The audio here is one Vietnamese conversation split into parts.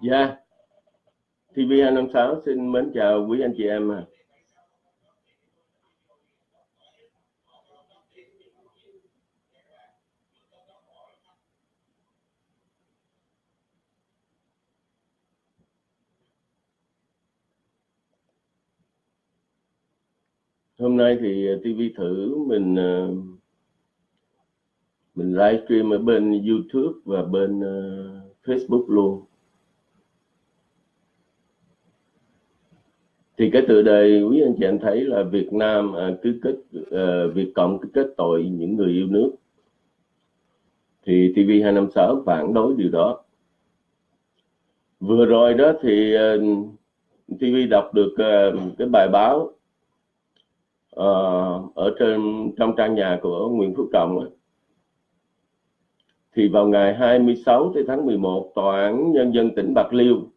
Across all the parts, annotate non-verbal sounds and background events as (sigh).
Dạ, TV256 xin mến chào quý anh chị em. à. Hôm nay thì ờ, TV thử mình ờ, mình livestream ở bên YouTube và bên ờ, Facebook luôn thì cái tựa đề quý anh chị em thấy là Việt Nam à, cứ kết à, Việt Cộng cứ kết tội những người yêu nước thì TV256 phản đối điều đó vừa rồi đó thì à, TV đọc được à, cái bài báo à, ở trên trong trang nhà của Nguyễn Phúc Trọng ấy. thì vào ngày 26 tháng 11 tòa án nhân dân tỉnh Bạc Liêu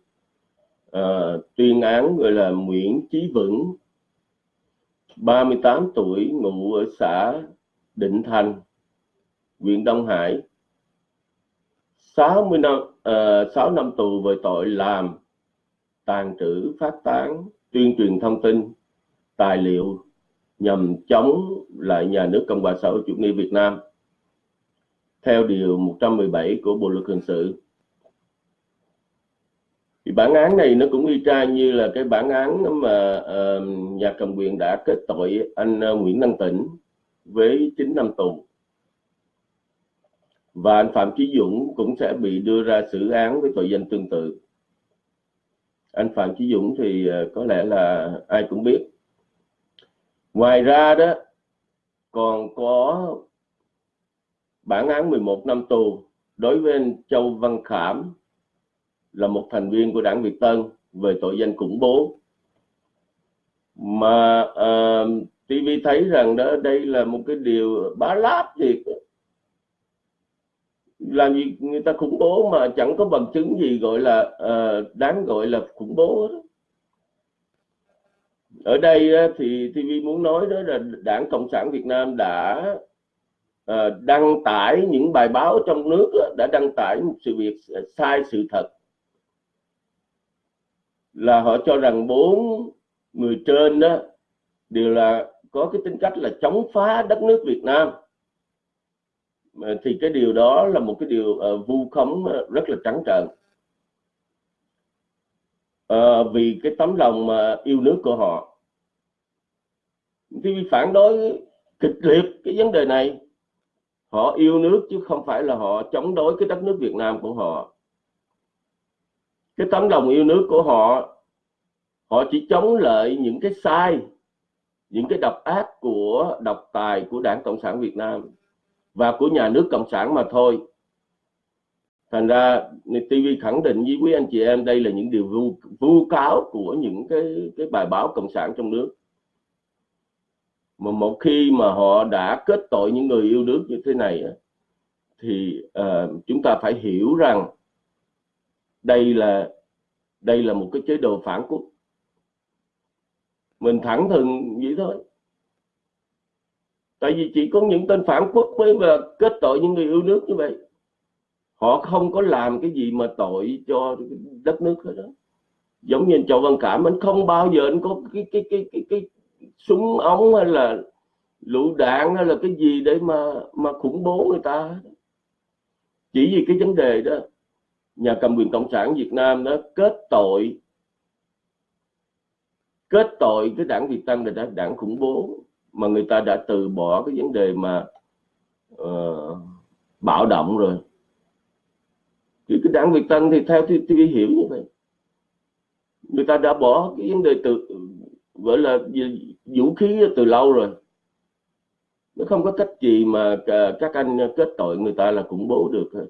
uh, tuyên án gọi là Nguyễn Chí Vững 38 tuổi ngụ ở xã Định Thành huyện Đông Hải. 60 năm ờ, uh, 6 năm tù về tội làm tàn trữ phát tán tuyên truyền thông tin tài liệu nhằm chống lại nhà nước Cộng hòa xã hội chủ nghĩa Việt Nam. Theo điều 117 của Bộ luật hình sự thì bản án này nó cũng y chang như là cái bản án mà uh, nhà cầm quyền đã kết tội anh uh, Nguyễn Năng Tĩnh với 9 năm tù. Và anh Phạm Chí Dũng cũng sẽ bị đưa ra xử án với tội danh tương tự. Anh Phạm Chí Dũng thì uh, có lẽ là ai cũng biết. Ngoài ra đó còn có bản án 11 năm tù đối với anh Châu Văn Khảm là một thành viên của đảng Việt Tân về tội danh khủng bố. Mà ờ, uh, TV thấy rằng đó đây là một cái điều bá láp thiệt. Làm gì người ta khủng bố mà chẳng có bằng chứng gì gọi là uh, đáng gọi là khủng bố đó. ở đây uh, thì TV muốn nói đó là đảng cộng sản Việt Nam đã uh, đăng tải những bài báo trong nước uh, đã đăng tải một sự việc sai sự thật là họ cho rằng bốn người trên đó đều là có cái tính cách là chống phá đất nước Việt Nam. Thì cái điều đó là một cái điều uh, vu khống ờ, rất là trắng trợn. Uh, vì cái tấm lòng mà yêu nước của họ. Thì phản đối kịch liệt cái vấn đề này họ yêu nước chứ không phải là họ chống đối cái đất nước Việt Nam của họ cái tấm lòng yêu nước của họ họ chỉ chống lại những cái sai những cái độc ác của độc tài của đảng cộng sản việt nam và của nhà nước cộng sản mà thôi. Thành ra TV khẳng định với quý anh chị em đây là những điều vu, vu cáo của những cái cái bài báo cộng sản trong nước. Mà một khi mà họ đã kết tội những người yêu nước như thế này thì uh, chúng ta phải hiểu rằng đây là đây là một cái chế độ phản quốc. Mình thẳng thừng vậy thôi. Tại vì chỉ có những tên phản quốc mới mà kết tội những người yêu nước như vậy. Họ không có làm cái gì mà tội cho đất nước hết đó giống như châu văn cảm anh không bao giờ anh có cái cái cái cái, cái súng ống hay là lựu đạn hay là cái gì để mà mà khủng bố người ta chỉ vì cái vấn đề đó nhà cầm quyền cộng sản Việt Nam đó kết tội kết tội cái đảng Việt Tân là đảng khủng bố mà người ta đã từ bỏ cái vấn đề mà uh, bạo động rồi. Thì cái đảng Việt Tân thì theo tôi hiểu như vậy. Người ta đã bỏ cái vấn đề từ gọi là vũ khí từ lâu rồi. Nó không có cách gì mà ờ, các anh kết tội người ta là khủng bố được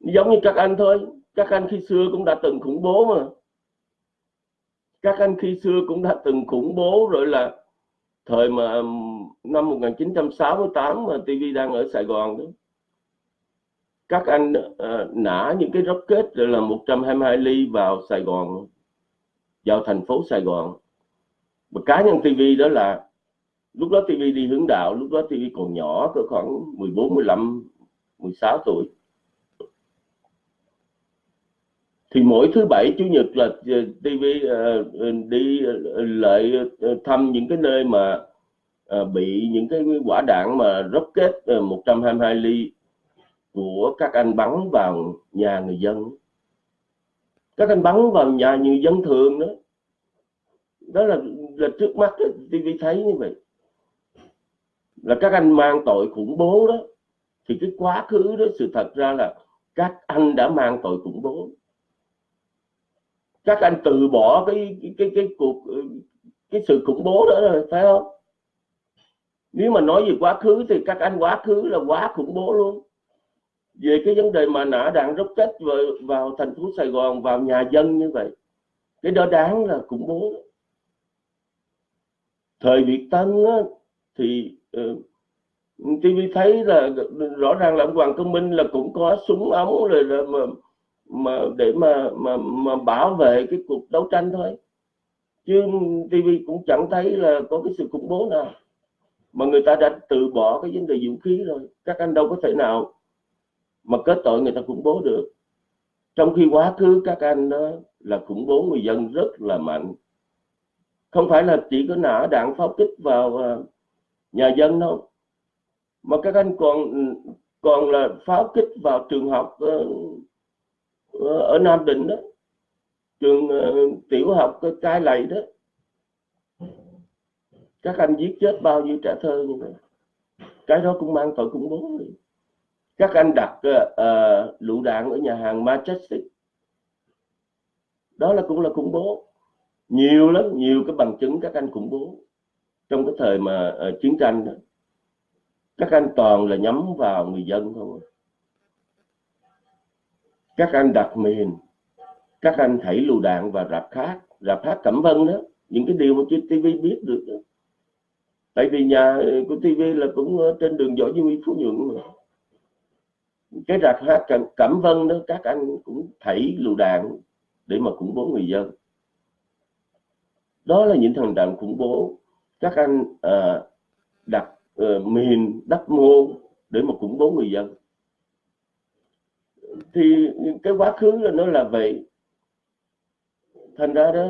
giống như các anh thôi. Các anh khi xưa cũng đã từng khủng bố mà. Các anh khi xưa cũng đã từng khủng bố rồi là thời mà năm 1968 mà TV đang ở Sài Gòn đó. Các anh uh, nã những cái rocket rồi là 122 ly vào Sài Gòn vào thành phố Sài Gòn. Và cá nhân TV đó là lúc đó TV đi hướng đạo lúc đó TV còn nhỏ cỡ khoảng 14 15 16 tuổi. Thì mỗi thứ bảy chủ nhật là TV uh, đi ờ, ờ, lại thăm những cái nơi mà uh, bị những cái quả đạn mà rocket uh, 122 ly của các anh bắn vào nhà người dân. Các anh bắn vào nhà người dân thường đó. Đó là là trước mắt đó, TV thấy như vậy. Là các anh mang tội khủng bố đó. Thì cái quá khứ đó sự thật ra là các anh đã mang tội khủng bố các anh từ bỏ cái cái cái, cái cuộc cái sự khủng bố đó rồi phải không? Nếu mà nói về quá khứ thì các anh quá khứ là quá khủng bố luôn. Về cái vấn đề mà nã đạn rocket vào, vào thành phố Sài Gòn vào nhà dân như vậy cái đó đáng là khủng bố. Thời Việt Tân á, thì uh, TV thấy là rõ ràng là ông Hoàng Công Minh là cũng có súng ống rồi là mà mà để mà mà mà bảo vệ cái cuộc đấu tranh thôi. Chứ TV cũng chẳng thấy là có cái sự khủng bố nào. Mà người ta đã từ bỏ cái vấn đề vũ khí rồi. Các anh đâu có thể nào mà kết tội người ta khủng bố được. Trong khi quá khứ các anh đó là khủng bố người dân rất là mạnh. Không phải là chỉ có nã đạn pháo kích vào à, nhà dân đâu. Mà các anh còn còn là pháo kích vào trường học ờ, ở Nam Định đó. Trường uh, tiểu học cái lầy đó. Các anh giết chết bao nhiêu trẻ thơ như vậy cái đó cũng mang tội khủng bố các anh đặt uh, lựu đạn ở nhà hàng Majestic đó là cũng là khủng bố. Nhiều lắm nhiều cái bằng chứng các anh khủng bố. Trong cái thời mà uh, chiến tranh đó các anh toàn là nhắm vào người dân thôi các anh đặt miền các anh thảy lựu đạn và rạp khác rạp hát cẩm vân đó những cái điều mà trên TV biết được đó. tại vì nhà ờ, của TV là cũng ờ, trên đường Võ Duy Phú Nhuận mà. Cái rạp hát cẩm, cẩm vân đó các anh cũng thảy lựu đạn để mà khủng bố người dân. Đó là những thằng đạn khủng bố. Các anh à, đặt uh, miền đắp mô để mà khủng bố người dân thì cái quá khứ là nó là vậy. Thành ra đó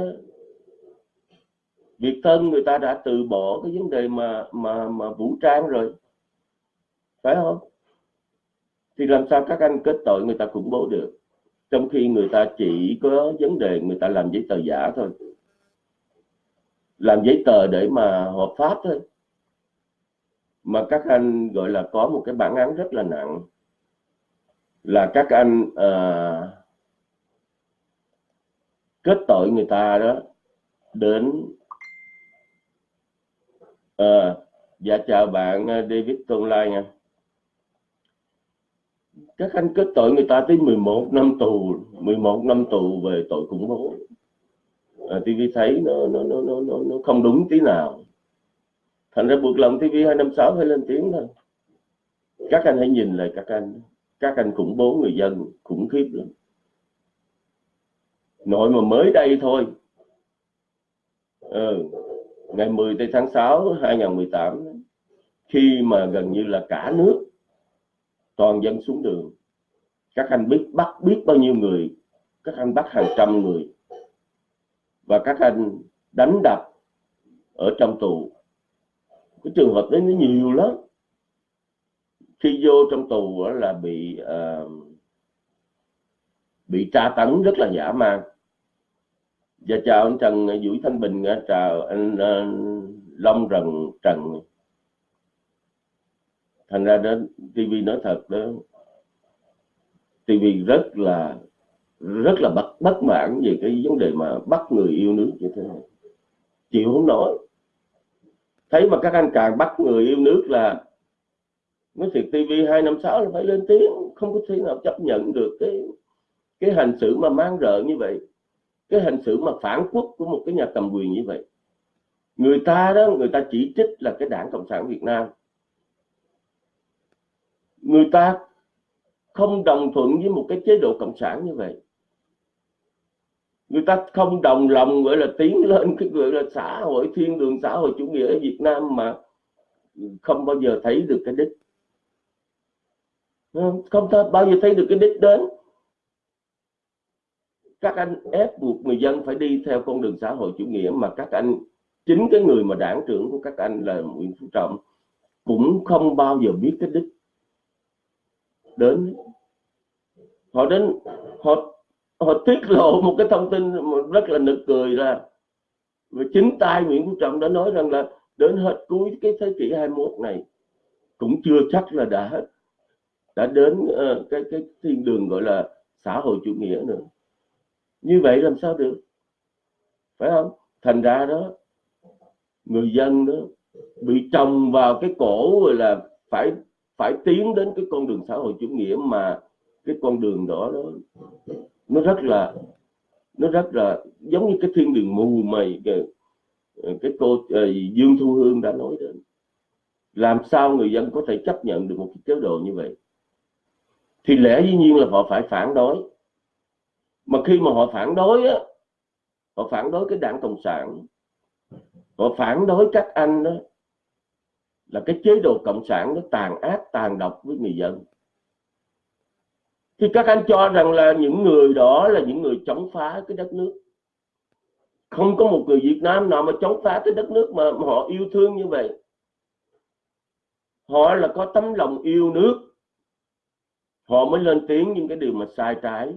Việt Tân người ta đã từ bỏ cái vấn đề mà mà mà vũ trang rồi. Phải không? Thì làm sao các anh kết tội người ta khủng bố được? Trong khi người ta chỉ có vấn đề người ta làm giấy tờ giả thôi. Làm giấy tờ để mà hợp pháp thôi. Mà các anh gọi là có một cái bản án rất là nặng là các anh à, kết tội người ta đó đến à, dạ chào bạn ờ, David Tôn Lai nha. Các anh kết tội người ta tới 11 năm tù 11 năm tù về tội khủng bố. À, TV thấy nó nó nó nó nó không đúng tí nào. Thành ra buộc lòng TV 256 phải lên tiếng thôi. Các anh hãy nhìn lại các anh các anh khủng bố người dân khủng khiếp lắm. Nội mà mới đây thôi. Ừ, ngày 10 tháng 6 2018 khi mà gần như là cả nước toàn dân xuống đường các anh biết bắt biết bao nhiêu người các anh bắt hàng trăm người và các anh đánh đập ở trong tù. Cái trường hợp đấy nó nhiều lắm khi vô trong tù là bị uh, bị tra tấn rất là dã man. Và dạ, chào anh Trần ờ, Vũ Thanh Bình ờ, chào anh uh, Long Rần Trần. Thành ra đến TV nói thật đó TV rất là rất là bất bất mãn về cái vấn đề mà bắt người yêu nước như thế này. Chịu không nổi. Thấy mà các anh càng bắt người yêu nước là nói thiệt TV 256 là phải lên tiếng, không có thể nào chấp nhận được cái cái hành xử mà mang rợ như vậy, cái hành xử mà phản quốc của một cái nhà cầm quyền như vậy. Người ta đó, người ta chỉ trích là cái đảng cộng sản Việt Nam. Người ta không đồng thuận với một cái chế độ cộng sản như vậy. Người ta không đồng lòng, gọi là, tiến lên cái gọi là xã hội, thiên đường xã hội chủ nghĩa ở Việt Nam mà không bao giờ thấy được cái đích. Ừ, không bao giờ thấy được cái đích đến. Các anh ép buộc người dân phải đi theo con đường xã hội chủ nghĩa mà các anh, chính cái người mà đảng trưởng của các anh là Nguyễn Phú Trọng, cũng không bao giờ biết cái đích đến. Họ đến, họ họ tiết lộ một cái thông tin rất là nực cười ra. Và chính tay Nguyễn Phú Trọng đã nói rằng là đến hết cuối cái thế kỷ 21 này cũng chưa chắc là đã hết đã đến uh, cái cái thiên đường gọi là xã hội chủ nghĩa nữa. Như vậy làm sao được? Phải không? Thành ra đó người dân đó bị trồng vào cái cổ rồi là phải phải tiến đến cái con đường xã hội chủ nghĩa mà cái con đường đó đó nó rất là nó rất là giống như cái thiên đường mù mày cái, ờ, cái cô uh, Dương Thu Hương đã nói đến. Làm sao người dân có thể chấp nhận được một cái chế độ như vậy? Thì lẽ dĩ nhiên là họ phải phản đối. Mà khi mà họ phản đối á, họ phản đối cái đảng cộng sản, họ phản đối các anh đó, là cái chế độ cộng sản nó tàn ác, tàn độc với người dân. Thì các anh cho rằng là những người đó là những người chống phá cái đất nước. Không có một người Việt Nam nào mà chống phá cái đất nước mà họ yêu thương như vậy. Họ là có tấm lòng yêu nước họ mới lên tiếng những cái điều mà sai trái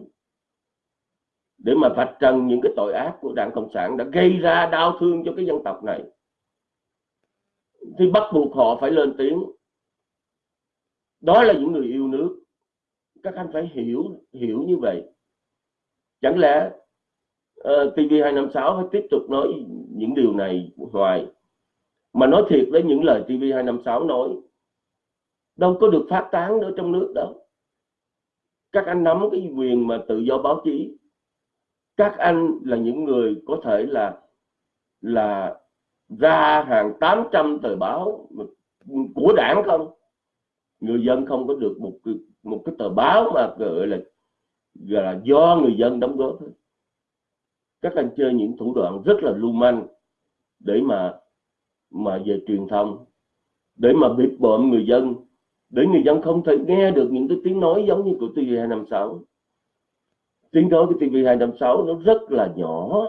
để mà vạch trần những cái tội ác của đảng cộng sản đã gây ra đau thương cho cái dân tộc này. Thì bắt buộc họ phải lên tiếng. Đó là những người yêu nước. Các anh phải hiểu hiểu như vậy. Chẳng lẽ ờ, uh, TV256 phải tiếp tục nói những điều này hoài mà nói thiệt với những lời TV256 nói? Đâu có được phát tán nữa trong nước đâu các anh nắm cái quyền mà tự do báo chí. Các anh là những người có thể là là ra hàng 800 tờ báo của đảng không? Người dân không có được một một cái tờ báo mà gọi là gọi là do người dân đóng góp các anh chơi những thủ đoạn rất là lưu manh để mà mà về truyền thông, để mà bịp bợm người dân để người dân không thể nghe được những cái tiếng nói giống như của TV256 tiếng nói của TV256 nó rất là nhỏ,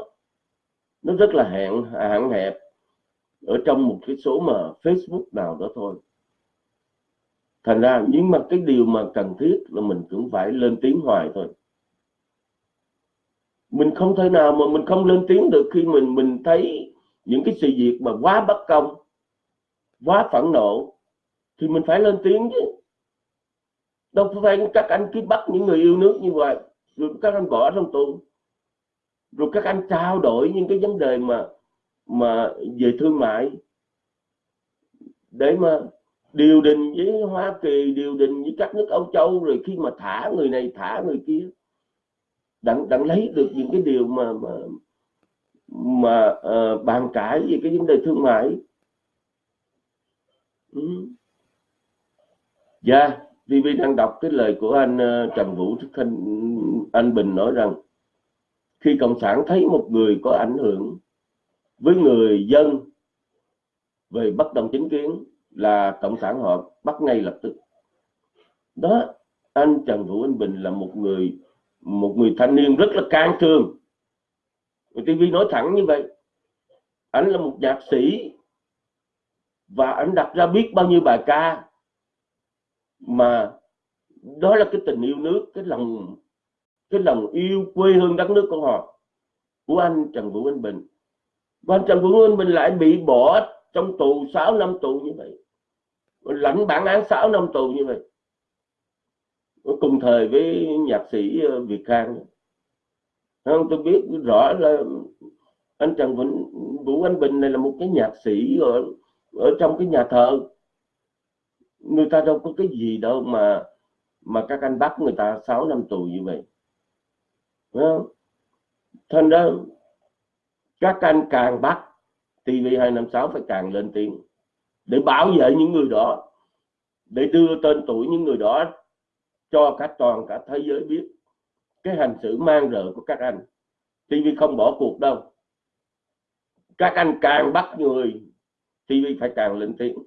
nó rất là hạn hạn hẹp, ở trong một cái số mà Facebook nào đó thôi. Thành ra nhưng mà cái điều mà cần thiết là mình cũng phải lên tiếng hoài thôi. Mình không thể nào mà mình không lên tiếng được khi mình mình thấy những cái sự việc mà quá bất công, quá phẫn nộ thì mình phải lên tiếng chứ. Đâu phải các anh cứ bắt những người yêu nước như vậy rồi các anh bỏ trong tù. Rồi các anh trao đổi những cái vấn đề mà mà về thương mại. Để mà điều đình với Hoa Kỳ điều đình với các nước Âu Châu rồi khi mà thả người này thả người kia đặng đặng lấy được những cái điều mà mà mà uh, bàn cãi về cái vấn đề thương mại. Ừ dạ yeah. TV đang đọc cái lời của anh ờ, Trần Vũ Thức Thanh, anh Bình nói rằng, khi cộng sản thấy một người có ảnh hưởng với người dân về bất đồng chính kiến là cộng sản họ bắt ngay lập tức đó, anh Trần Vũ, Anh Bình là một người một người thanh niên rất là can trường TV nói thẳng như vậy, anh là một nhạc sĩ và anh đặt ra biết bao nhiêu bài ca mà đó là cái tình yêu nước cái lòng cái lòng yêu quê hương đất nước của họ của anh Trần Vũ Anh Bình. Và anh Trần Vũ Anh Bình lại bị bỏ trong tù 6 năm tù như vậy. Lãnh bản án 6 năm tù như vậy. Cùng thời với nhạc sĩ ờ, Việt Khang. Không tôi biết rõ là anh Trần Vĩnh Vũ Anh Bình này là một cái nhạc sĩ ở, ở trong cái nhà thờ người ta đâu có cái gì đâu mà mà các anh bắt người ta 6 năm tù như vậy. Thành ra các anh càng bắt TV256 phải càng lên tiếng. Để bảo vệ những người đó, để đưa tên tuổi những người đó cho cả toàn cả thế giới biết cái hành xử mang rợ của các anh. TV không bỏ cuộc đâu. Các anh càng bắt người TV phải càng lên tiếng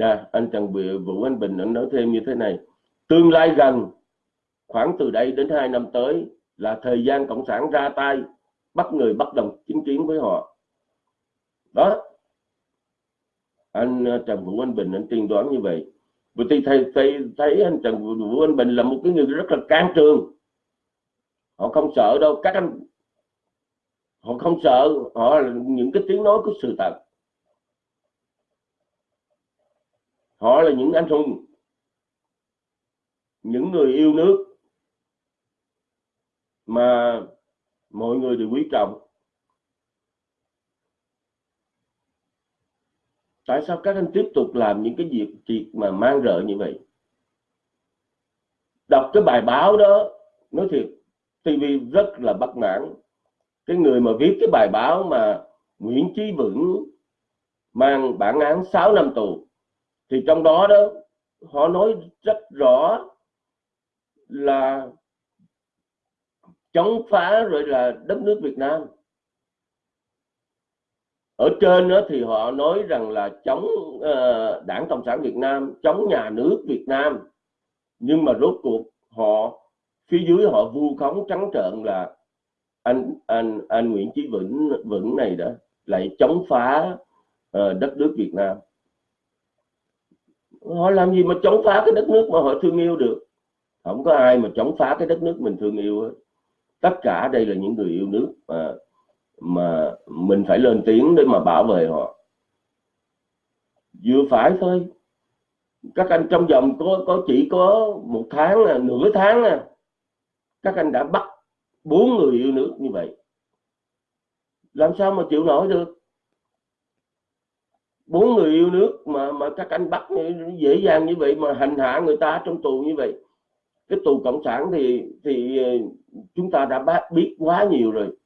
nè anh Trần Vũ Anh Bình anh nói thêm như thế này. Tương lai gần khoảng từ đây đến hai năm tới là thời gian cộng sản ra tay bắt người bất đồng chính kiến với họ. Đó. Anh ờ, Trần Vũ Anh Bình anh tiên đoán như vậy. Bởi vì thầy, thầy thấy anh Trần Vũ Anh Bình là một cái người rất là can trường. Họ không sợ đâu. Các anh họ không sợ. Họ là những cái tiếng nói của sự thật. Họ là những anh hùng, những người yêu nước mà mọi người đều quý trọng. Tại sao các anh tiếp tục làm những cái việc việc mà mang rợ như vậy? Đọc cái bài báo đó, nói thiệt TV rất là bất mãn. Cái người mà viết cái bài báo mà Nguyễn Chí Vững mang bản án 6 năm tù thì trong đó đó họ nói rất rõ là chống phá rồi là đất nước Việt Nam. Ở trên đó thì họ nói rằng là chống uh, đảng cộng sản Việt Nam chống nhà nước Việt Nam. Nhưng mà rốt cuộc họ phía dưới họ vu khống trắng trợn là anh anh anh Nguyễn Chí Vĩnh Vĩnh này đó lại chống phá uh, đất nước Việt Nam họ làm gì mà chống phá cái đất nước mà họ thương yêu được? Không có ai mà chống phá cái đất nước mình thương yêu hết. Tất cả đây là những người yêu nước mà mà mình phải lên tiếng để mà bảo vệ họ. Vừa phải thôi. Các anh trong vòng có có chỉ có một tháng à, nửa tháng à, các anh đã bắt bốn người yêu nước như vậy. Làm sao mà chịu nổi được? Bốn người yêu nước mà mà các anh bắt dễ dàng như vậy mà hành hạ người ta trong tù như vậy. Cái tù cộng sản thì thì ờ, chúng ta đã biết quá nhiều rồi.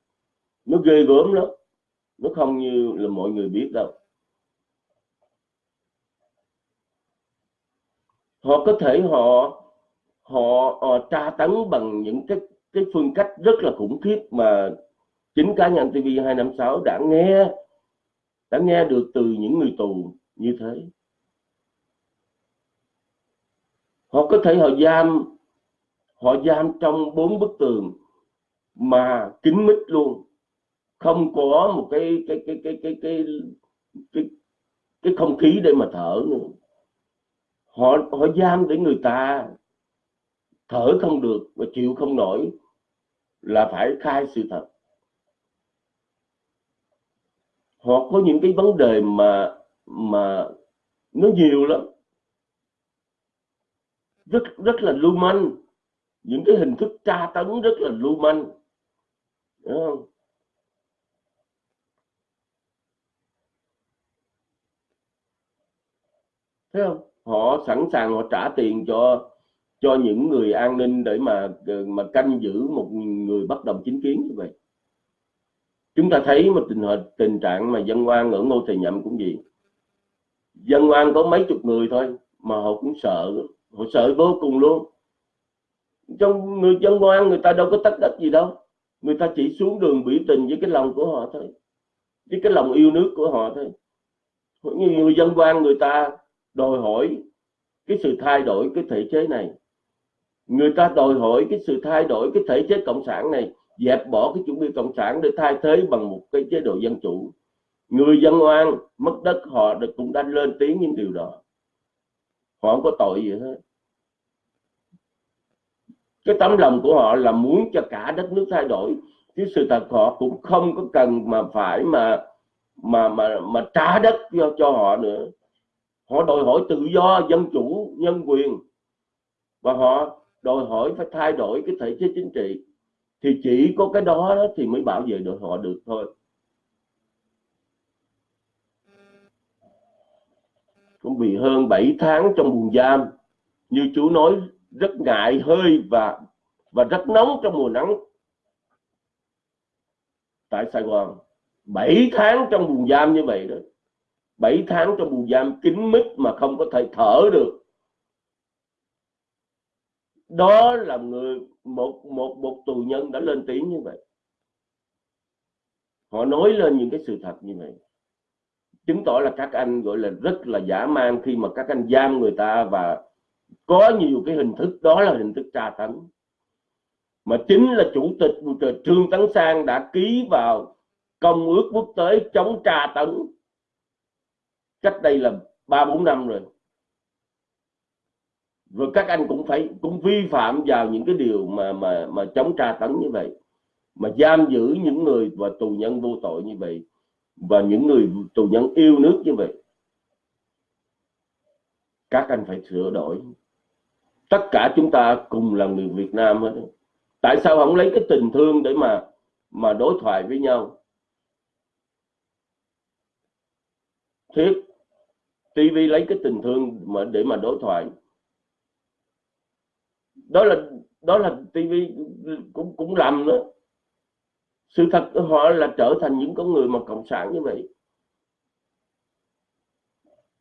Nó ghê gớm lắm. Nó không như là mọi người biết đâu. Họ có thể họ họ, họ tra tấn bằng những cái cái phương cách rất là khủng khiếp mà chính cá nhân TV 256 đã nghe đã nghe được từ những người tù như thế. Họ có thể họ giam họ giam trong bốn bức tường mà kín mít luôn. Không có một cái cái cái cái cái cái cái, cái không khí để mà thở nữa. Họ họ giam để người ta thở không được và chịu không nổi là phải khai sự thật. Họ có những cái vấn đề mà mà nó nhiều lắm. Rất rất là lưu manh. Những cái hình thức tra tấn rất là lưu manh. Đúng không? thấy không? Họ sẵn sàng họ trả tiền cho cho những người an ninh để mà mà canh giữ một người bất đồng chính kiến như vậy chúng ta thấy một tình hình, tình trạng mà dân oan ở ngô thầy nhậm cũng gì dân oan có mấy chục người thôi, mà họ cũng sợ, họ sợ vô cùng luôn. Trong người dân oan, người ta đâu có tách đất gì đâu. Người ta chỉ xuống đường biểu tình với cái lòng của họ thôi, với cái lòng yêu nước của họ thôi. Như người dân oan, người ta đòi hỏi cái sự thay đổi cái thể chế này. Người ta đòi hỏi cái sự thay đổi cái thể chế cộng sản này dẹp bỏ cái chủ nghĩa cộng sản để thay thế bằng một cái chế độ dân chủ. Người dân oan mất đất họ cũng đã lên tiếng những điều đó. Họ không có tội gì hết. Cái tấm lòng của họ là muốn cho cả đất nước thay đổi chứ sự thật họ cũng không có cần mà phải mà mà mà mà trả đất cho, cho họ nữa. Họ đòi hỏi tự do dân chủ nhân quyền và họ đòi hỏi phải thay đổi cái thể chế chính trị thì chỉ có cái đó, đó thì mới bảo vệ được họ được thôi. Cũng bị hơn 7 tháng trong buồng giam như chú nói rất ngại hơi và và rất nóng trong mùa nắng. Tại Sài Gòn 7 tháng trong buồng giam như vậy đó. 7 tháng trong buồng giam kín mít mà không có thể thở được đó là người, một một một tù nhân đã lên tiếng như vậy. Họ nói lên những cái sự thật như vậy. Chứng tỏ là các anh gọi là rất là giả man khi mà các anh giam người ta và có nhiều cái hình thức, đó là hình thức tra tấn. Mà chính là chủ tịch Trương Tấn Sang đã ký vào công ước quốc tế chống tra tấn. Cách đây là ba, bốn năm rồi rồi các anh cũng phải, cũng vi phạm vào những cái điều mà mà mà chống tra tấn như vậy, mà giam giữ những người và tù nhân vô tội như vậy, và những người tù nhân yêu nước như vậy. Các anh phải sửa đổi. Tất cả chúng ta cùng là người Việt Nam hết. Tại sao không lấy cái tình thương để mà mà đối thoại với nhau? Thiết TV lấy cái tình thương mà, để mà đối thoại đó là đó là TV cũng cũng làm đó sự thật họ là trở thành những con người mà cộng sản như vậy.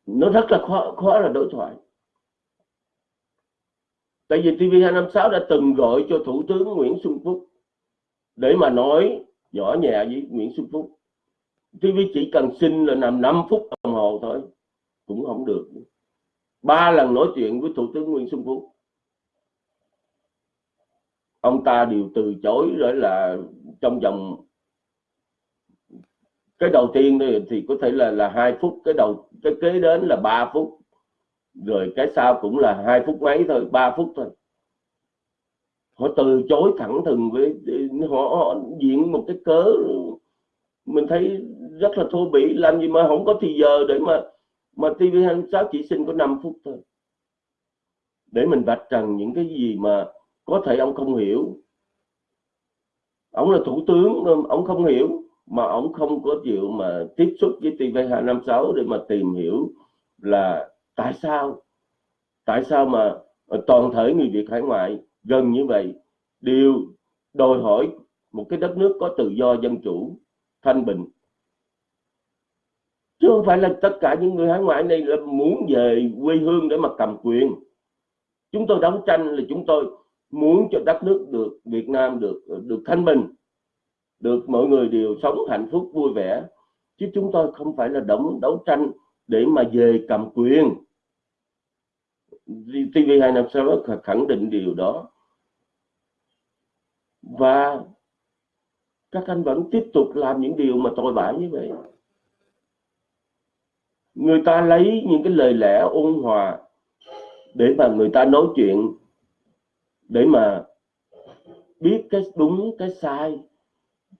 Nó rất là khó khó là đối thoại. Tại vì TV256 đã từng gọi cho Thủ tướng Nguyễn Xuân Phúc để mà nói nhỏ nhẹ với Nguyễn Xuân Phúc. TV chỉ cần xin là nằm 5 phút đồng hồ thôi, cũng không được. Ba lần nói chuyện với Thủ tướng Nguyễn Xuân Phúc ông ta đều từ chối rồi là trong vòng cái đầu tiên thì có thể là là hai phút cái đầu cái kế đến là 3 phút rồi cái sau cũng là hai phút mấy thôi 3 phút thôi. Họ từ chối thẳng thừng với họ, họ diễn một cái cớ mình thấy rất là thô bỉ làm gì mà không có thì giờ để mà mà TV26 chỉ xin có 5 phút thôi. Để mình vạch trần những cái gì mà có thể ông không hiểu. Ông là thủ tướng ông không hiểu, mà ông không có chịu mà tiếp xúc với TV256 để mà tìm hiểu là tại sao tại sao mà ờ, toàn thể người Việt hải ngoại gần như vậy đều đòi hỏi một cái đất nước có tự do dân chủ, thanh bình. Chứ không phải là tất cả những người hải ngoại này là muốn về quê hương để mà cầm quyền. Chúng tôi đấu tranh là chúng tôi muốn cho đất nước được, Việt Nam được ờ, được thanh bình, được mọi người đều sống hạnh phúc, vui vẻ. Chứ chúng tôi không phải là đấu đấu tranh để mà về cầm quyền. TV256 khẳng định điều đó. Và các anh vẫn tiếp tục làm những điều mà tội bãi như vậy. Người ta lấy những cái lời lẽ ôn hòa để mà người ta nói chuyện để mà biết cái đúng, cái sai,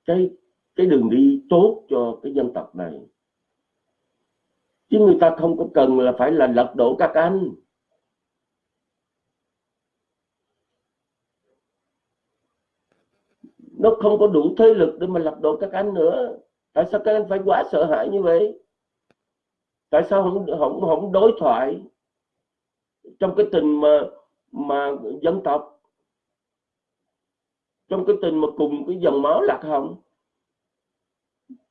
cái cái đường đi tốt cho cái dân tộc này. Chứ người ta không có cần là phải là lật đổ các anh. Nó không có đủ thế lực để mà lật đổ các anh nữa. Tại sao các anh phải quá sợ hãi như vậy? Tại sao không không không đối thoại trong cái tình mà mà dân tộc trong cái tình mà cùng cái dòng máu lạc hồng.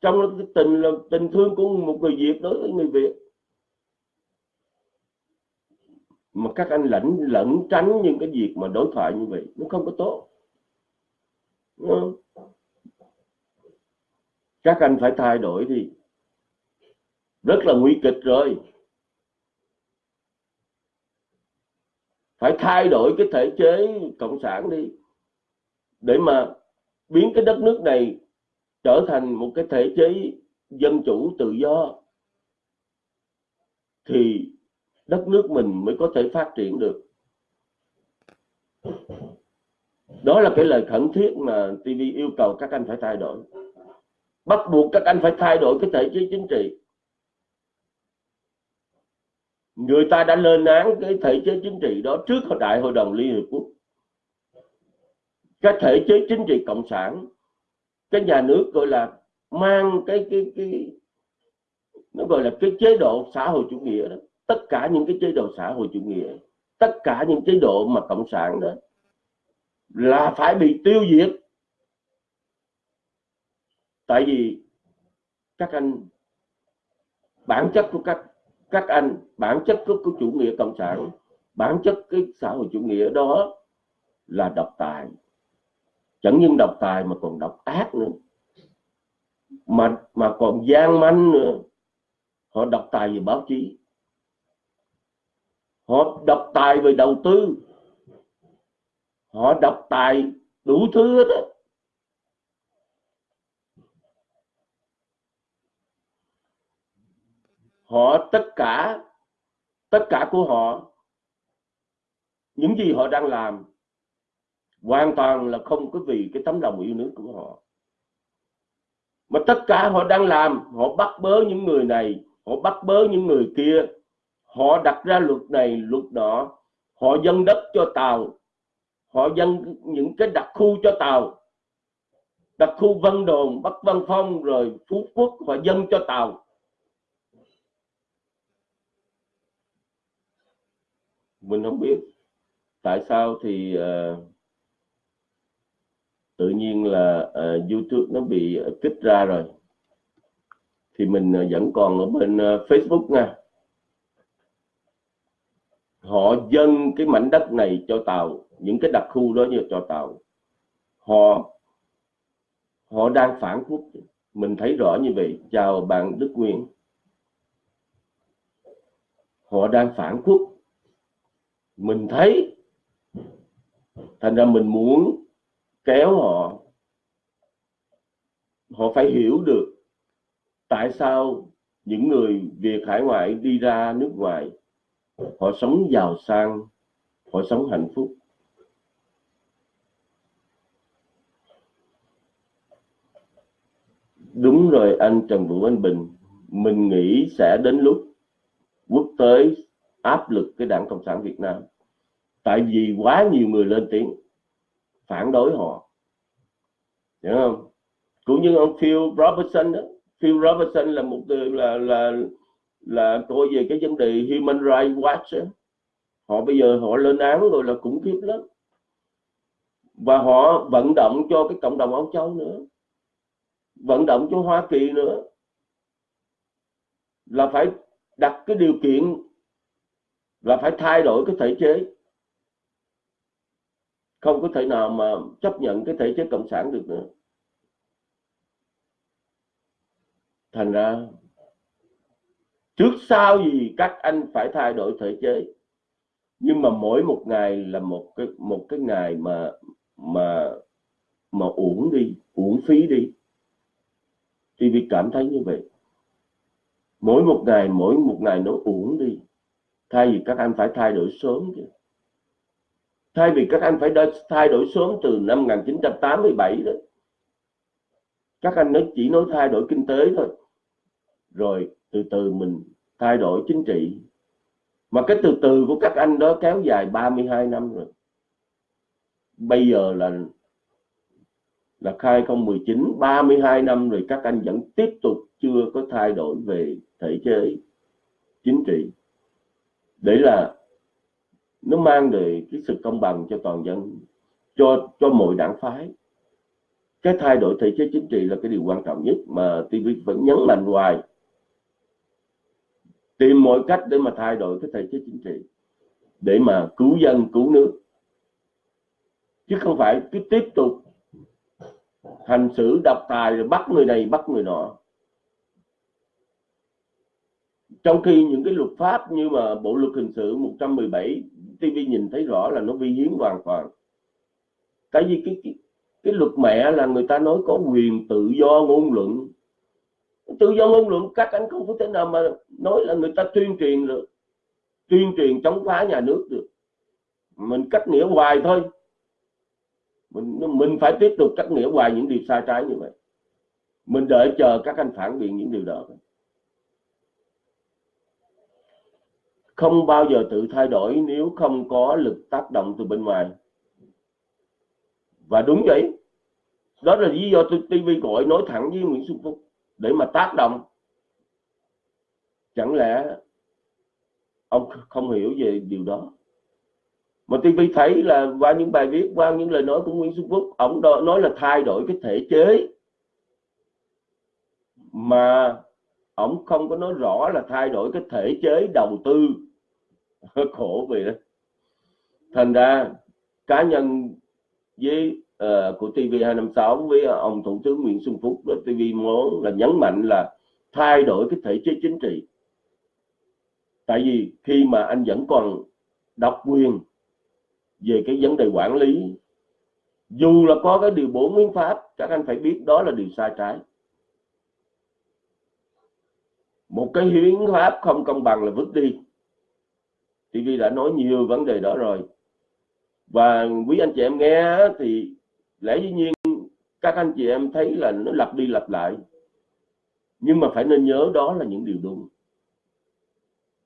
Trong cái tình là tình thương của một người Việt đối với người Việt. Mà các anh lẫn lẫn tránh những cái việc mà đối thoại như vậy, nó không có tốt. Các anh phải thay đổi đi. Rất là nguy kịch rồi. Phải thay đổi cái thể chế cộng sản đi để mà biến cái đất nước này trở thành một cái thể chế dân chủ tự do, thì đất nước mình mới có thể phát triển được. Đó là cái lời khẩn thiết mà TV yêu cầu các anh phải thay đổi. Bắt buộc các anh phải thay đổi cái thể chế chính trị. Người ta đã lên án cái thể chế chính trị đó trước đại hội đồng liên hiệp quốc cái thể chế chính trị cộng sản cái nhà nước gọi là mang cái cái cái nó gọi là cái chế độ xã hội chủ nghĩa đó. Tất cả những cái chế độ xã hội chủ nghĩa tất cả những chế độ mà cộng sản đó là phải bị tiêu diệt. Tại vì các anh bản chất của các các anh bản chất của, của chủ nghĩa cộng sản bản chất cái xã hội chủ nghĩa đó là độc tài chẳng những độc tài mà còn độc ác nữa. Mà mà còn gian manh nữa. Họ độc tài về báo chí. Họ độc tài về đầu tư. Họ độc tài đủ thứ hết á. Họ tất cả tất cả của họ, những gì họ đang làm hoàn toàn là không có vì cái tấm lòng yêu nước của họ. Mà tất cả họ đang làm họ bắt bớ những người này họ bắt bớ những người kia. Họ đặt ra luật này luật đó. Họ dân đất cho tàu. Họ dân những cái đặc khu cho tàu. Đặc khu Vân Đồn Bắc Văn Phong rồi Phú Quốc họ dân cho tàu. Mình không biết tại sao thì uh, tự nhiên là uh, YouTube nó bị ờ, kích ra rồi. Thì mình uh, vẫn còn ở bên uh, Facebook nha. Họ dâng cái mảnh đất này cho tàu những cái đặc khu đó như cho tàu. Họ họ đang phản quốc. Mình thấy rõ như vậy. Chào bạn Đức Nguyên. Họ đang phản quốc. Mình thấy thành ra mình muốn kéo họ họ phải hiểu được tại sao những người Việt hải ngoại đi ra nước ngoài, họ sống giàu sang, họ sống hạnh phúc. Đúng rồi anh Trần Vũ Anh Bình, mình nghĩ sẽ đến lúc quốc tế áp lực cái đảng cộng sản Việt Nam. Tại vì quá nhiều người lên tiếng phản đối họ. Hiểu không? Cũng như ông Phil Robertson đó. Phil Robertson là một là là là coi về cái vấn đề human rights watch đó. họ bây giờ họ lên án rồi là khủng khiếp lắm. Và họ vận động cho cái cộng đồng Âu Châu nữa. Vận động cho Hoa Kỳ nữa. Là phải đặt cái điều kiện là phải thay đổi cái thể chế không có thể nào mà chấp nhận cái thể chế cộng sản được nữa. Thành ra, trước sau gì các anh phải thay đổi thể chế. Nhưng mà mỗi một ngày là một cái một cái ngày mà mà mà uổng đi, uổng phí đi. Thì vì cảm thấy như vậy. Mỗi một ngày, mỗi một ngày nó uổng đi. Thay vì các anh phải thay đổi sớm chứ thay vì các anh phải thay đổi sớm từ năm 1987 đó, các anh nói chỉ nói thay đổi kinh tế thôi. Rồi từ từ mình thay đổi chính trị. Mà cái từ từ của các anh đó kéo dài 32 năm rồi. Bây giờ là là 2019 32 năm rồi các anh vẫn tiếp tục chưa có thay đổi về thể chế, chính trị. Để là nó mang về cái sự công bằng cho toàn dân, cho cho mọi đảng phái. Cái thay đổi thể chế chính trị là cái điều quan trọng nhất mà TV vẫn nhấn mạnh hoài. Tìm mọi cách để mà thay đổi cái thể chế chính trị, để mà cứu dân, cứu nước. Chứ không phải cứ tiếp tục hành xử độc tài rồi bắt người này, bắt người nọ trong khi những cái luật pháp như mà bộ luật hình sự 117 TV nhìn thấy rõ là nó vi hiến hoàn toàn. Tại vì cái, cái cái luật mẹ là người ta nói có quyền tự do ngôn luận. Tự do ngôn luận các anh không có thể nào mà nói là người ta tuyên truyền được tuyên truyền chống phá nhà nước được. Mình cắt nghĩa hoài thôi. Mình mình phải tiếp tục cắt nghĩa hoài những điều sai trái như vậy. Mình đợi chờ các anh phản biện những điều đó. Không bao giờ tự thay đổi nếu không có lực tác động từ bên ngoài. Và đúng vậy. Đó là lý do tôi TV gọi nói thẳng với Nguyễn Xuân Phúc. Để mà tác động, chẳng lẽ ông không hiểu về điều đó? Mà TV thấy là qua những bài viết, qua những lời nói của Nguyễn Xuân Phúc, ông nói là thay đổi cái thể chế mà ông không có nói rõ là thay đổi cái thể chế đầu tư. (laughs) Khổ vì đó. Thành ra cá nhân với uh, của TV256 với ông thủ tướng Nguyễn Xuân Phúc đó TV muốn là nhấn mạnh là thay đổi cái thể chế chính trị. Tại vì khi mà anh vẫn còn độc quyền về cái vấn đề quản lý dù là có cái điều bổ nguyên pháp các anh phải biết đó là điều sai trái một cái hiến pháp không công bằng là vứt đi. TV đã nói nhiều vấn đề đó rồi. Và quý anh chị em nghe thì lẽ dĩ nhiên các anh chị em thấy là nó lặp đi lặp lại. Nhưng mà phải nên nhớ đó là những điều đúng.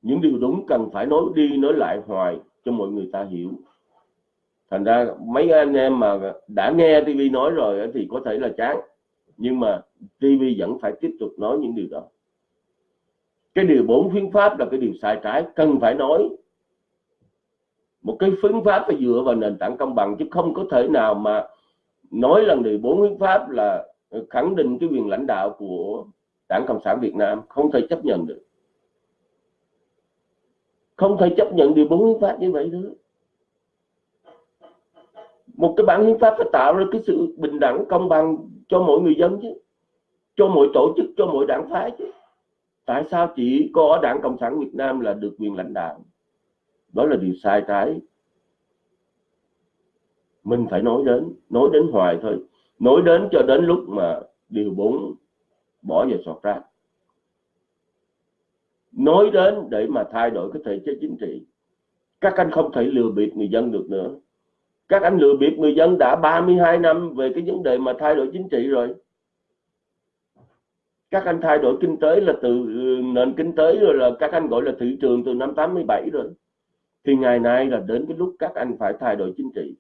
Những điều đúng cần phải nói đi nói lại hoài cho mọi người ta hiểu. Thành ra mấy anh em mà đã nghe TV nói rồi thì có thể là chán. Nhưng mà TV vẫn phải tiếp tục nói những điều đó cái điều bốn phương pháp là cái điều sai trái, cần phải nói. Một cái phương pháp phải dựa vào nền tảng công bằng, chứ không có thể nào mà nói lần điều bốn hiến pháp là khẳng định cái quyền lãnh đạo của đảng cộng sản việt nam. Không thể chấp nhận được. Không thể chấp nhận điều bốn hiến pháp như vậy nữa một cái bản hiến pháp phải tạo ra cái sự bình đẳng, công bằng cho mỗi người dân chứ, cho mỗi tổ chức, cho mỗi đảng phái chứ tại sao chỉ có đảng cộng sản việt nam là được quyền lãnh đạo? Đó là điều sai trái. Mình phải nói đến nói đến hoài thôi. Nói đến cho đến lúc mà điều bốn bỏ vào sọt rác. Nói đến để mà thay đổi cái thể chế chính trị. Các anh không thể lừa bịp người dân được nữa. Các anh lừa bịp người dân đã 32 năm về cái vấn đề mà thay đổi chính trị rồi các anh thay đổi kinh tế là từ ừ, nền kinh tế rồi là các anh gọi là thị trường từ năm 87 rồi. Thì ngày nay là đến cái lúc các anh phải thay đổi chính trị.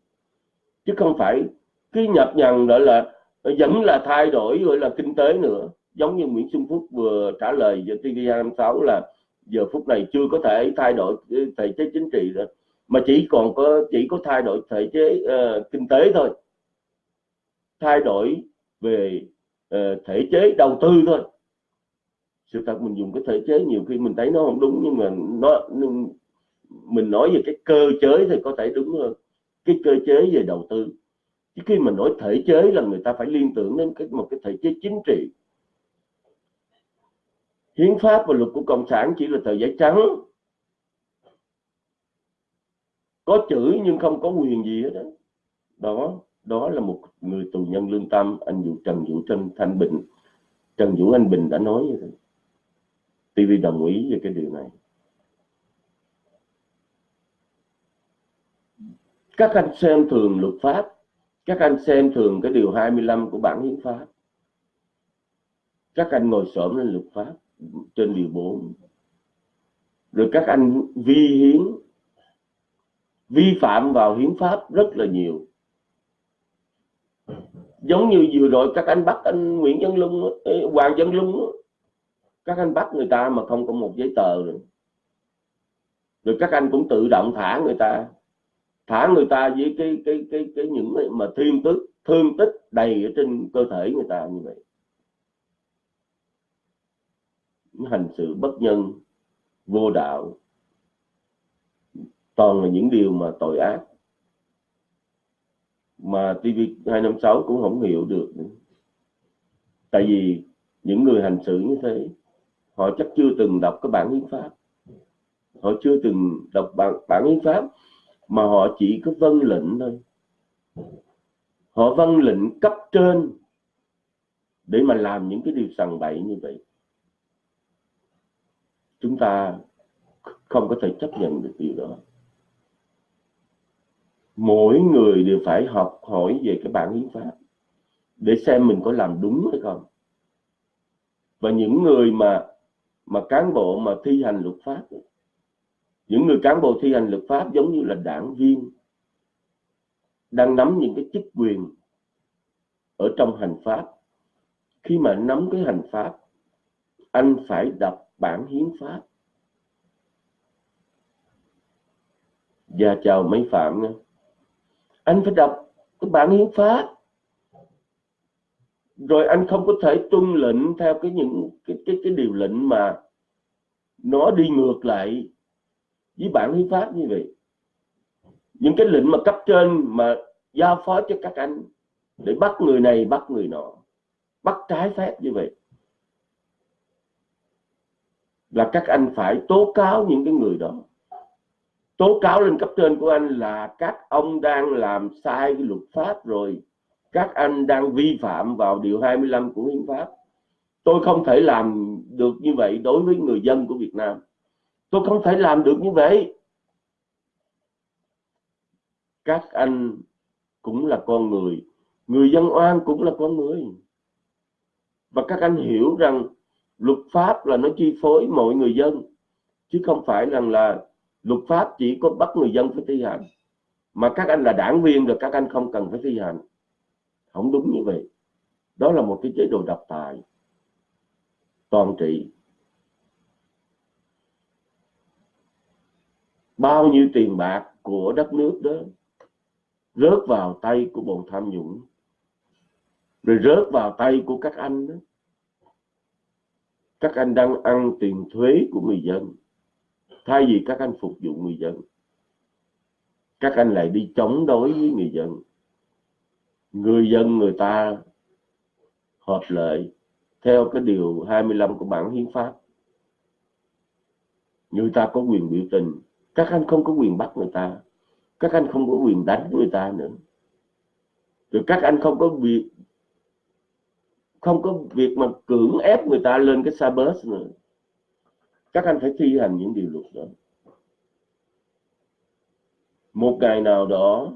Chứ không phải cứ nhập nhằn gọi là vẫn là thay đổi gọi là kinh tế nữa. Giống như Nguyễn Xuân Phúc vừa trả lời cho TV26 là giờ phút này chưa có thể thay đổi ừ, thể chế chính trị nữa mà chỉ còn có chỉ có thay đổi thể chế uh, kinh tế thôi. Thay đổi về Ờ, thể chế đầu tư thôi. Sự thật mình dùng cái thể chế nhiều khi mình thấy nó không đúng, nhưng mà nó mình nói về cái cơ chế thì có thể đúng hơn. Cái cơ chế về đầu tư. Chứ khi mà nói thể chế là người ta phải liên tưởng đến cái, một cái thể chế chính trị. Hiến pháp và luật của cộng sản chỉ là tờ giấy trắng. Có chữ nhưng không có quyền gì hết đó đó đó là một người tù nhân lương tâm, anh vũ trần vũ trân thanh bình. Trần vũ anh bình đã nói như thế TV đồng ý về cái điều này. Các anh xem thường luật pháp, các anh xem thường cái điều 25 của bản hiến pháp. Các anh ngồi xổm lên luật pháp trên điều 4 rồi các anh vi hiến, vi phạm vào hiến pháp rất là nhiều giống như vừa rồi các anh bắt anh Nguyễn Văn Lung Hoàng Văn Lung các anh bắt người ta mà không có một giấy tờ rồi. Rồi các anh cũng tự động thả người ta. Thả người ta với cái cái cái cái những mà thương tức, thương tích đầy ở trên cơ thể người ta như vậy. Hành sự bất nhân vô đạo. Toàn là những điều mà tội ác mà TV256 cũng không hiểu được nữa. tại vì những người hành xử như thế họ chắc chưa từng đọc cái bản hiến pháp. Họ chưa từng đọc bản, bản hiến pháp mà họ chỉ có vân lệnh thôi. Họ vân lệnh cấp trên để mà làm những cái điều sằng bậy như vậy. Chúng ta không có thể chấp nhận được điều đó mỗi người đều phải học hỏi về cái bản hiến pháp để xem mình có làm đúng hay không. Và những người mà mà cán bộ mà thi hành luật pháp, những người cán bộ thi hành luật pháp giống như là đảng viên, đang nắm những cái chức quyền ở trong hành pháp. Khi mà nắm cái hành pháp, anh phải đọc bản hiến pháp. Và chào mấy phạm nha anh phải đọc cái bản hiến pháp. Rồi anh không có thể tuân lệnh theo cái những cái cái cái điều lệnh mà nó đi ngược lại với bản hiến pháp như vậy. Những cái lệnh mà cấp trên mà giao phó cho các anh để bắt người này, bắt người nọ. Bắt trái phép như vậy. Là các anh phải tố cáo những cái người đó tố cáo lên cấp trên của anh là các ông đang làm sai cái luật pháp rồi. Các anh đang vi phạm vào điều 25 của hiến pháp. Tôi không thể làm được như vậy đối với người dân của Việt Nam. Tôi không thể làm được như vậy. Các anh cũng là con người. Người dân oan cũng là con người. Và các anh hiểu rằng luật pháp là nó chi phối mọi người dân, chứ không phải rằng là luật pháp chỉ có bắt người dân phải thi hành. Mà các anh là đảng viên rồi, các anh không cần phải thi hành. Không đúng như vậy. Đó là một cái chế độ độc tài. Toàn trị. Bao nhiêu tiền bạc của đất nước đó rớt vào tay của bọn tham nhũng, rồi rớt vào tay của các anh đó. Các anh đang ăn tiền thuế của người dân thay vì các anh phục vụ người dân, các anh lại đi chống đối với người dân. Người dân người ta hợp lệ theo cái điều 25 của bản hiến pháp. Người ta có quyền biểu tình, các anh không có quyền bắt người ta, các anh không có quyền đánh người ta nữa. Rồi các anh không có việc, không có việc mà cưỡng ép người ta lên cái xa bus nữa các anh phải thi hành những điều luật đó. Một ngày nào đó,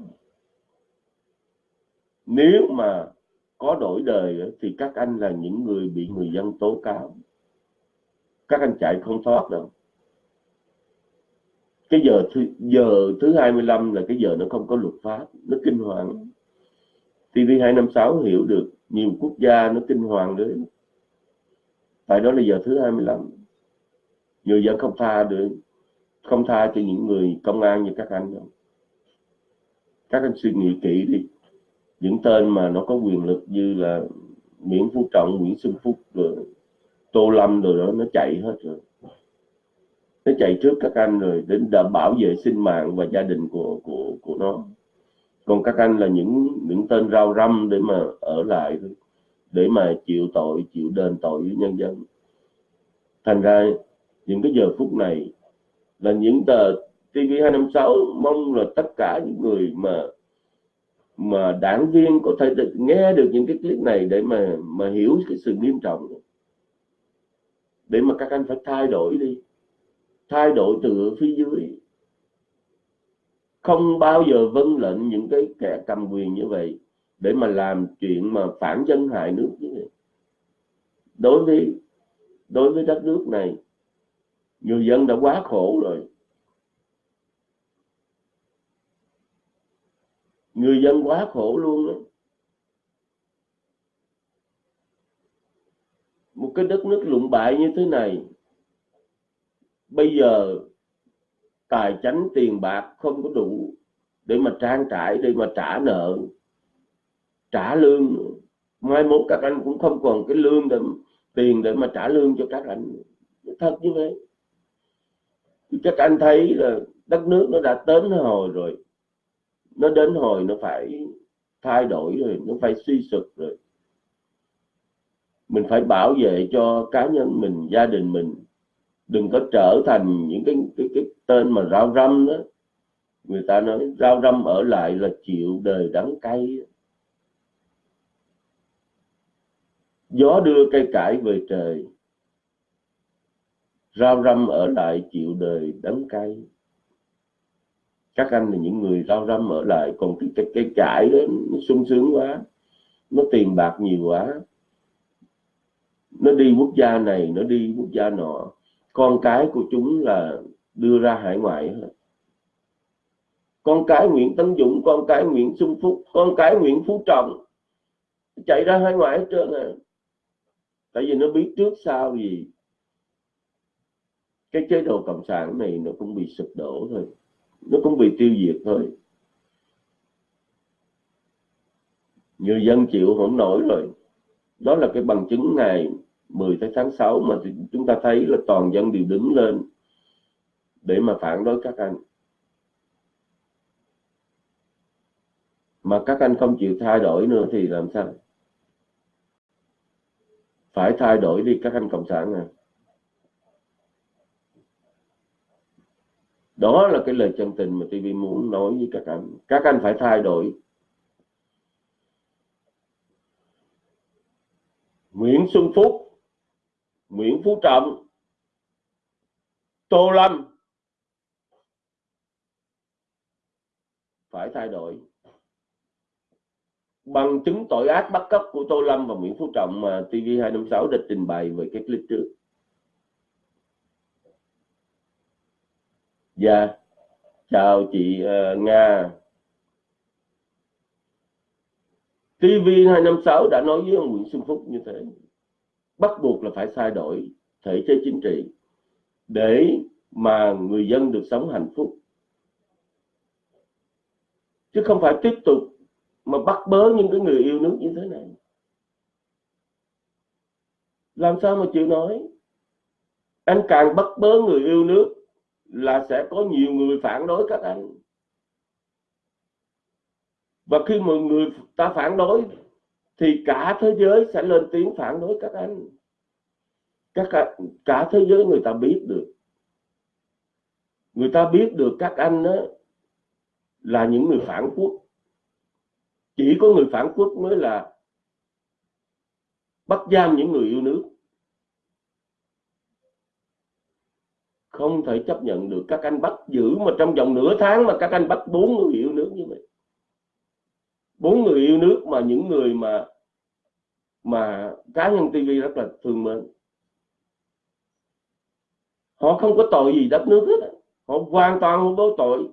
nếu mà có đổi đời thì các anh là những người bị người dân tố cáo. Các anh chạy không thoát đâu. Cái giờ thứ giờ thứ 25 là cái giờ nó không có luật pháp, nó kinh hoàng. TV 256 hiểu được, nhiều quốc gia nó kinh hoàng đấy tại đó là giờ thứ 25 người dân không tha được không tha cho những người công an như các anh đâu. Các anh suy nghĩ kỹ đi. Những tên mà nó có quyền lực như là Nguyễn Phú Trọng, Nguyễn Xuân Phúc rồi Tô Lâm rồi đó nó chạy hết rồi. Nó chạy trước các anh rồi đến đảm bảo vệ sinh mạng và gia đình của của của nó. Còn các anh là những những tên rau răm để mà ở lại để mà chịu tội chịu đền tội với nhân dân. Thành ra những cái giờ phút này là những tờ TV256 mong là tất cả những người mà mà đảng viên có thể được, nghe được những cái clip này để mà mà hiểu cái sự nghiêm trọng. Để mà các anh phải thay đổi đi. Thay đổi từ phía dưới. Không bao giờ vâng lệnh những cái kẻ cầm quyền như vậy để mà làm chuyện mà phản dân hại nước như vậy. Đối với đối với đất nước này người dân đã quá khổ rồi. Người dân quá khổ luôn đó. một cái đất nước lụng bại như thế này, bây giờ tài chánh tiền bạc không có đủ để mà trang trải, để mà trả nợ, trả lương mai mốt các anh cũng không còn cái lương để tiền để mà trả lương cho các anh thật như vậy các anh thấy là đất nước nó đã đến hồi rồi. Nó đến hồi nó phải thay đổi rồi nó phải suy sụp rồi. Mình phải bảo vệ cho cá nhân mình gia đình mình. Đừng có trở thành những cái cái, cái tên mà rau răm đó. Người ta nói rau răm ở lại là chịu đời đắng cay. Gió đưa cây cải về trời rau răm ở lại chịu đời đắng cay các anh là những người rau răm ở lại còn cái cái, cái cải đó nó sung sướng quá nó tiền bạc nhiều quá. Nó đi quốc gia này nó đi quốc gia nọ. Con cái của chúng là đưa ra hải ngoại hết. Con cái Nguyễn Tấn Dũng con cái Nguyễn Xuân Phúc con cái Nguyễn Phú Trọng chạy ra hải ngoại hết trơn à. Tại vì nó biết trước sau gì cái chế độ cộng sản này nó cũng bị sụp đổ thôi. Nó cũng bị tiêu diệt thôi. Người dân chịu không nổi rồi. Đó là cái bằng chứng ngày 10 tháng 6 mà chúng ta thấy là toàn dân đều đứng lên để mà phản đối các anh. Mà các anh không chịu thay đổi nữa thì làm sao? Phải thay đổi đi các anh cộng sản à? Đó là cái lời chân tình mà TV muốn nói với các anh. Các anh phải thay đổi. Nguyễn Xuân Phúc, Nguyễn Phú Trọng, Tô Lâm phải thay đổi. Bằng chứng tội ác bắt cóc của Tô Lâm và Nguyễn Phú Trọng mà TV256 đã trình bày về cái clip trước. Dạ, chào chị uh, Nga. TV256 đã nói với ông Nguyễn Xuân Phúc như thế. Bắt buộc là phải thay đổi thể chế chính trị để mà người dân được sống hạnh phúc. Chứ không phải tiếp tục mà bắt bớ những cái người yêu nước như thế này làm sao mà chịu nói anh càng bắt bớ người yêu nước là sẽ có nhiều người phản đối các anh. Và khi mọi người ta phản đối thì cả thế giới sẽ lên tiếng phản đối các anh. Các cả, cả thế giới người ta biết được. Người ta biết được các anh đó là những người phản quốc. Chỉ có người phản quốc mới là bắt giam những người yêu nước. Không thể chấp nhận được các anh bắt giữ mà trong vòng nửa tháng mà các anh bắt bốn người yêu nước như vậy. Bốn người yêu nước mà những người mà mà cá nhân TV rất là thương mến. Họ không có tội gì đất nước hết. Họ hoàn toàn không có tội.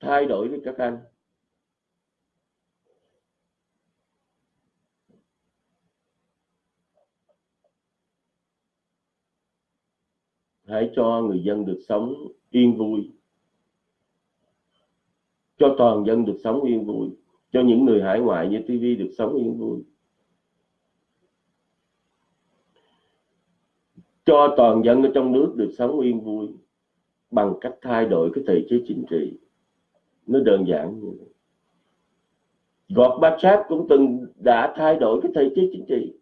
Thay đổi với các anh. Hãy cho người dân được sống yên vui. Cho toàn dân được sống yên vui. Cho những người hải ngoại như TV được sống yên vui. Cho toàn dân ở trong nước được sống yên vui bằng cách thay đổi cái thể chế chính trị. Nó đơn giản như vậy. Gọt Gorbachev cũng từng đã thay đổi cái thể chế chính trị.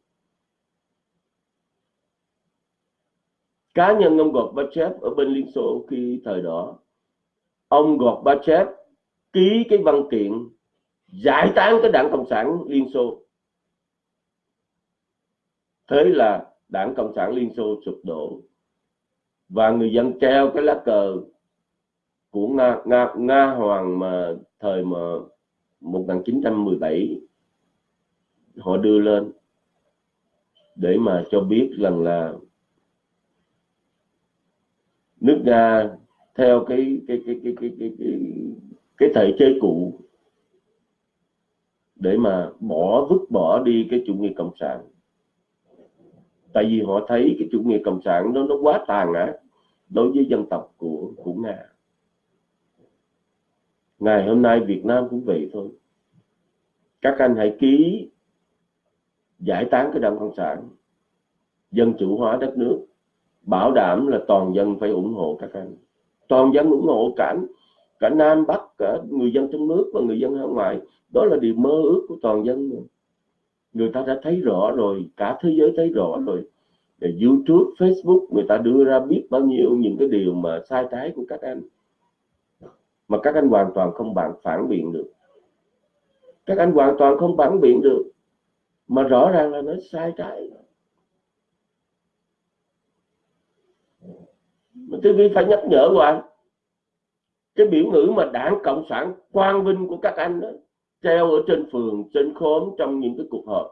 Cá nhân ông Gorbachev ở bên Liên Xô khi thời đó ông Gorbachev ký cái văn kiện giải tán cái đảng Cộng sản Liên Xô. Thế là đảng Cộng sản Liên Xô sụp đổ và người dân treo cái lá cờ của Nga, Nga, Nga Hoàng mà thời mà 1917 họ đưa lên để mà cho biết rằng là nước Nga theo cái cái cái cái cái cái cái, cái thể chế cũ để mà bỏ vứt bỏ đi cái chủ nghĩa cộng sản. Tại vì họ thấy cái chủ nghĩa cộng sản nó nó quá tàn ác đối với dân tộc của của nga. Ngày hôm nay Việt Nam cũng vậy thôi. Các anh hãy ký giải tán cái đảng cộng sản dân chủ hóa đất nước bảo đảm là toàn dân phải ủng hộ các anh. Toàn dân ủng hộ cả cả Nam Bắc cả người dân trong nước và người dân ở ngoài đó là điều mơ ước của toàn dân người ta đã thấy rõ rồi cả thế giới thấy rõ rồi. YouTube, Facebook người ta đưa ra biết bao nhiêu những cái điều mà sai trái của các anh. Mà các anh hoàn toàn không bạn phản biện được. Các anh hoàn toàn không phản biện được. Mà rõ ràng là nó sai trái mà TV phải nhắc nhở hoài cái biểu ngữ mà đảng cộng sản quang vinh của các anh đó, treo ở trên phường, trên khóm, trong những cái cuộc họp.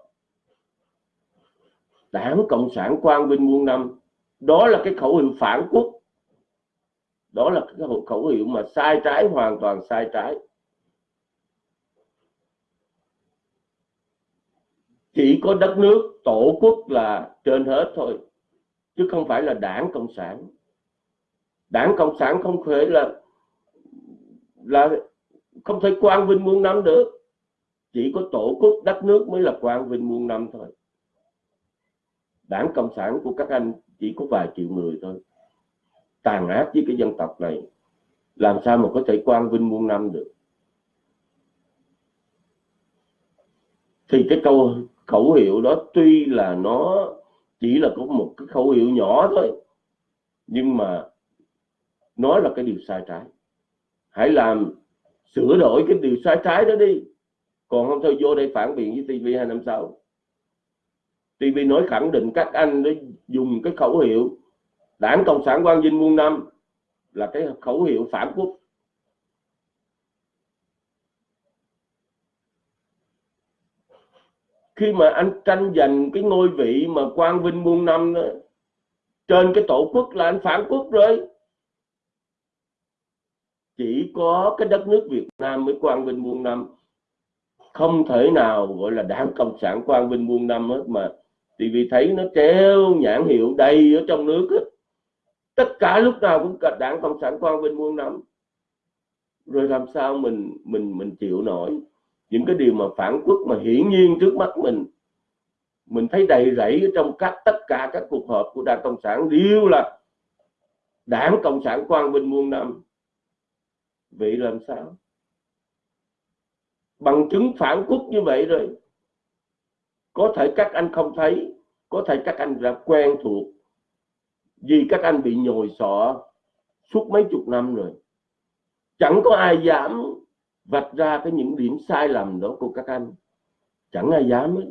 Đảng cộng sản quang vinh muôn năm, đó là cái khẩu hiệu phản quốc. Đó là cái khẩu hiệu mà sai trái, hoàn toàn sai trái. Chỉ có đất nước, tổ quốc là trên hết thôi, chứ không phải là đảng cộng sản đảng cộng sản không thể là là không thể quang vinh muôn năm được. Chỉ có tổ quốc, đất nước mới là quang vinh muôn năm thôi. Đảng cộng sản của các anh chỉ có vài triệu người thôi. Tàn ác với cái dân tộc này, làm sao mà có thể quang vinh muôn năm được? Thì cái câu khẩu hiệu đó tuy là nó chỉ là có một cái khẩu hiệu nhỏ thôi, nhưng mà nó là cái điều sai trái. Hãy làm sửa đổi cái điều sai trái đó đi. Còn không thôi vô đây phản biện với TV 256 TV nói khẳng định các anh đã dùng cái khẩu hiệu đảng cộng sản quang vinh muôn năm là cái khẩu hiệu phản quốc. Khi mà anh tranh giành cái ngôi vị mà quang vinh muôn năm đó, trên cái tổ quốc là anh phản quốc rồi chỉ có cái đất nước Việt Nam mới quang vinh muôn năm. Không thể nào gọi là đảng cộng sản quang vinh muôn năm hết mà thì vì thấy nó treo nhãn hiệu đầy ở trong nước hết. tất cả lúc nào cũng cả đảng cộng sản quang vinh muôn năm. Rồi làm sao mình mình mình chịu nổi? Những cái điều mà phản quốc mà hiển nhiên trước mắt mình mình thấy đầy rẫy ở trong các, tất cả các cuộc họp của đảng cộng sản đều là đảng cộng sản quang vinh muôn năm vậy làm sao? Bằng chứng phản quốc như vậy rồi, có thể các anh không thấy, có thể các anh đã quen thuộc, vì các anh bị nhồi sọ suốt mấy chục năm rồi. Chẳng có ai dám vạch ra cái những điểm sai lầm đó của các anh. Chẳng ai dám hết.